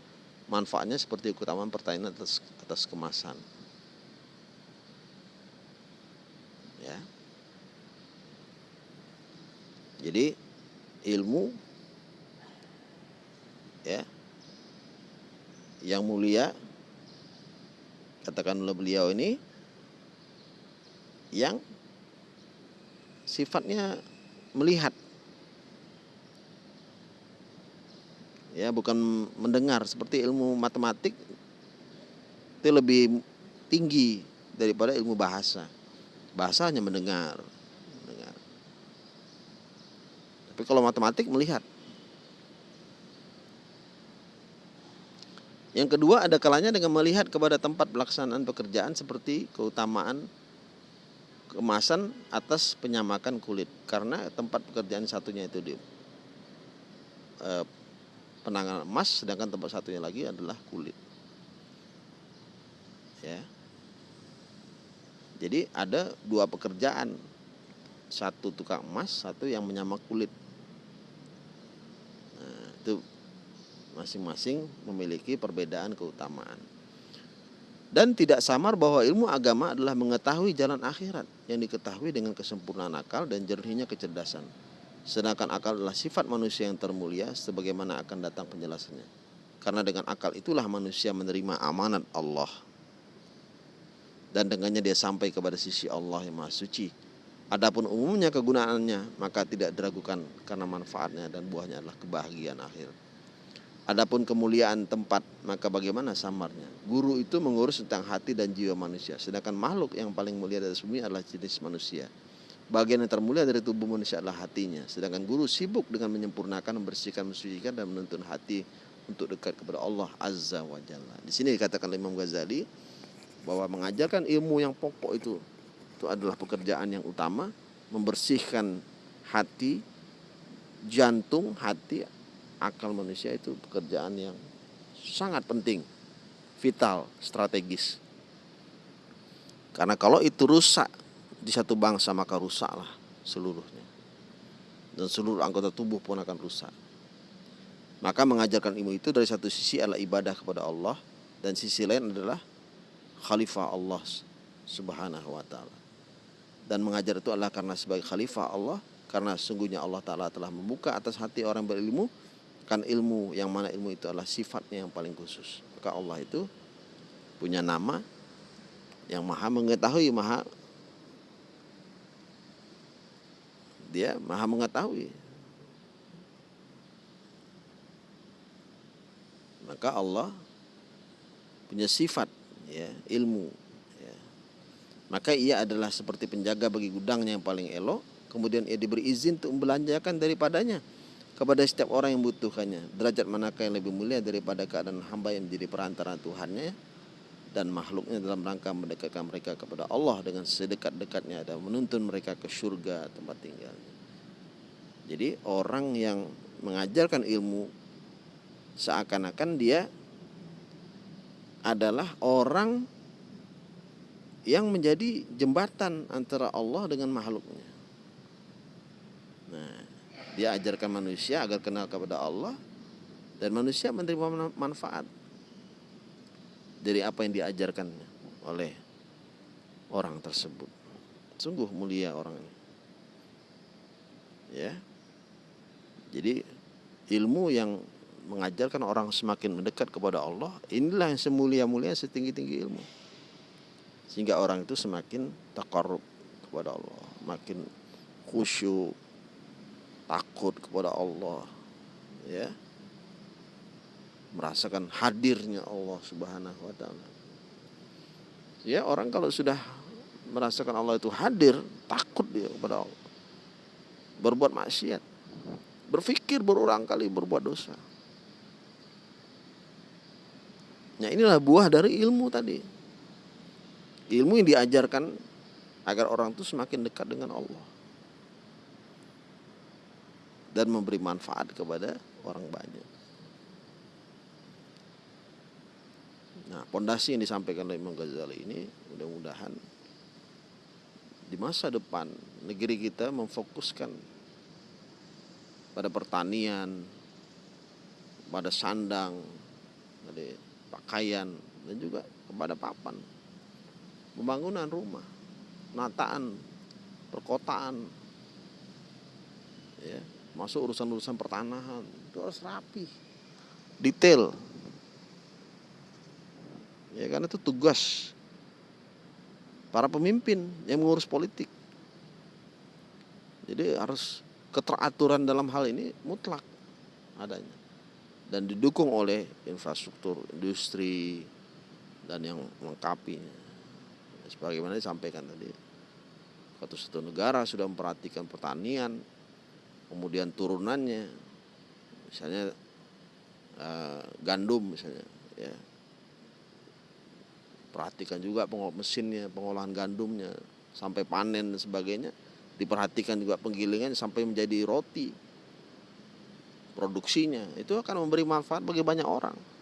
manfaatnya seperti keutamaan pertanyaan atas atas kemasan. Ya. Jadi ilmu ya yang mulia katakan oleh beliau ini yang sifatnya melihat ya bukan mendengar. Seperti ilmu matematik itu lebih tinggi daripada ilmu bahasa. Bahasa hanya mendengar Tapi kalau matematik melihat. Yang kedua ada kalanya dengan melihat kepada tempat pelaksanaan pekerjaan seperti keutamaan kemasan atas penyamakan kulit karena tempat pekerjaan satunya itu di eh, penanganan emas sedangkan tempat satunya lagi adalah kulit. Ya. Jadi ada dua pekerjaan. Satu tukang emas, satu yang menyamak kulit itu masing-masing memiliki perbedaan keutamaan. Dan tidak samar bahwa ilmu agama adalah mengetahui jalan akhirat yang diketahui dengan kesempurnaan akal dan jernihnya kecerdasan. Sedangkan akal adalah sifat manusia yang termulia sebagaimana akan datang penjelasannya. Karena dengan akal itulah manusia menerima amanat Allah. Dan dengannya dia sampai kepada sisi Allah yang Maha Suci Adapun umumnya kegunaannya maka tidak diragukan karena manfaatnya dan buahnya adalah kebahagiaan akhir. Adapun kemuliaan tempat maka bagaimana samarnya? Guru itu mengurus tentang hati dan jiwa manusia, sedangkan makhluk yang paling mulia dari bumi adalah jenis manusia. bagian yang termulia dari tubuh manusia adalah hatinya. Sedangkan guru sibuk dengan menyempurnakan, membersihkan, mensucikan dan menuntun hati untuk dekat kepada Allah Azza wa Jalla. Di sini dikatakan Imam Ghazali bahwa mengajarkan ilmu yang pokok itu itu adalah pekerjaan yang utama, membersihkan hati, jantung, hati, akal manusia itu pekerjaan yang sangat penting, vital, strategis. Karena kalau itu rusak di satu bangsa maka rusaklah seluruhnya. Dan seluruh anggota tubuh pun akan rusak. Maka mengajarkan ilmu itu dari satu sisi adalah ibadah kepada Allah dan sisi lain adalah khalifah Allah Subhanahu wa taala. Dan mengajar itu adalah karena sebagai khalifah Allah karena sungguhnya Allah taala telah membuka atas hati orang berilmu kan ilmu yang mana ilmu itu adalah sifatnya yang paling khusus. Maka Allah itu punya nama yang maha mengetahui, maha dia maha mengetahui. Maka Allah punya sifat ya, ilmu. Maka ia adalah seperti penjaga bagi gudangnya yang paling elok, kemudian ia diberi izin untuk membelanjakan daripadanya kepada setiap orang yang membutuhkannya. Derajat manakah yang lebih mulia daripada keadaan hamba yang menjadi perantara Tuhannya dan makhluknya dalam rangka mendekatkan mereka kepada Allah dengan sedekat-dekatnya dan menuntun mereka ke surga tempat tinggalnya. Jadi orang yang mengajarkan ilmu seakan-akan dia adalah orang yang menjadi jembatan antara Allah dengan makhluknya. Nah, dia ajarkan manusia agar kenal kepada Allah dan manusia menerima manfaat dari apa yang diajarkan oleh orang tersebut. Sungguh mulia orang ini. Ya. Jadi ilmu yang mengajarkan orang semakin mendekat kepada Allah, inilah yang semulia-mulia setinggi-tinggi ilmu. Sehingga orang itu semakin takarrub kepada Allah, makin khusyuk, takut kepada Allah. Ya merasakan hadirnya Allah Subhanahu wa taala. Ya, orang kalau sudah merasakan Allah itu hadir, takut dia kepada Allah. Berbuat maksiat. Berpikir berulang kali berbuat dosa. Nah, inilah buah dari ilmu tadi. Ilmu yang diajarkan agar orang itu semakin dekat dengan Allah. Dan memberi manfaat kepada orang banyak. Nah, pondasi yang disampaikan oleh Imam Ghazali ini mudah-mudahan di masa depan negeri kita memfokuskan pada pertanian, pada sandang, pada pakaian dan juga kepada papan. Pembangunan rumah, nataan, perkotaan, ya, masuk urusan-urusan pertanahan itu harus rapi, detail, Ya karena itu tugas para pemimpin yang mengurus politik. Jadi harus keteraturan dalam hal ini mutlak adanya dan didukung oleh infrastruktur industri dan yang melengkapinya. Sebagaimana disampaikan tadi, suatu satu negara sudah memperhatikan pertanian, kemudian turunannya, misalnya uh, gandum misalnya, ya. Perhatikan juga pengolahan mesinnya pengolahan gandumnya sampai panen dan sebagainya diperhatikan juga penggilingan sampai menjadi roti produksinya. Itu akan memberi manfaat bagi banyak orang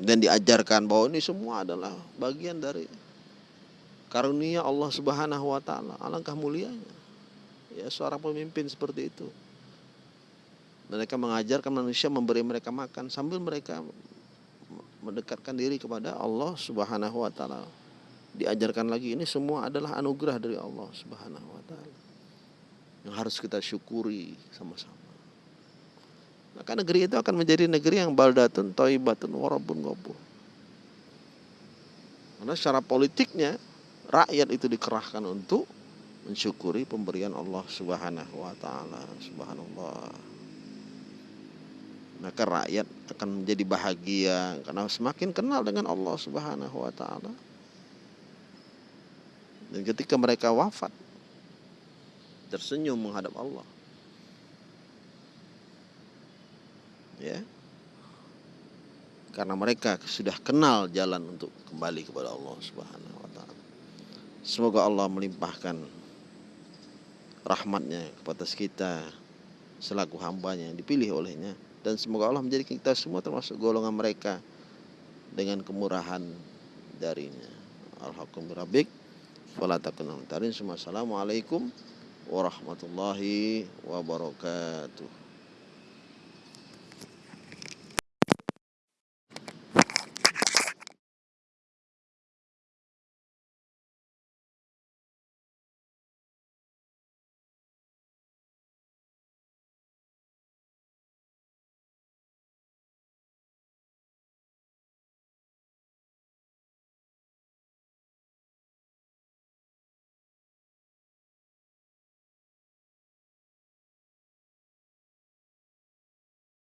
dan diajarkan bahwa ini semua adalah bagian dari karunia Allah Subhanahu wa taala alangkah mulianya ya seorang pemimpin seperti itu mereka mengajarkan manusia memberi mereka makan sambil mereka mendekatkan diri kepada Allah Subhanahu wa taala. Diajarkan lagi ini semua adalah anugerah dari Allah Subhanahu wa taala. Yang harus kita syukuri sama-sama. Maka negeri itu akan menjadi negeri yang baldatun, toibatun, warabun ghafur. Karena secara politiknya rakyat itu dikerahkan untuk mensyukuri pemberian Allah Subhanahu wa taala. Subhanallah maka rakyat akan menjadi bahagia karena semakin kenal dengan Allah Subhanahu wa taala. Dan ketika mereka wafat tersenyum menghadap Allah. Ya. Karena mereka sudah kenal jalan untuk kembali kepada Allah Subhanahu wa taala. Semoga Allah melimpahkan rahmatnya kepada kita selaku hambanya yang dipilih olehnya dan semoga Allah menjadikan kita semua termasuk golongan mereka dengan kemurahan darinya. Alhamdulillah. Assalamualaikum warahmatullahi wabarakatuh.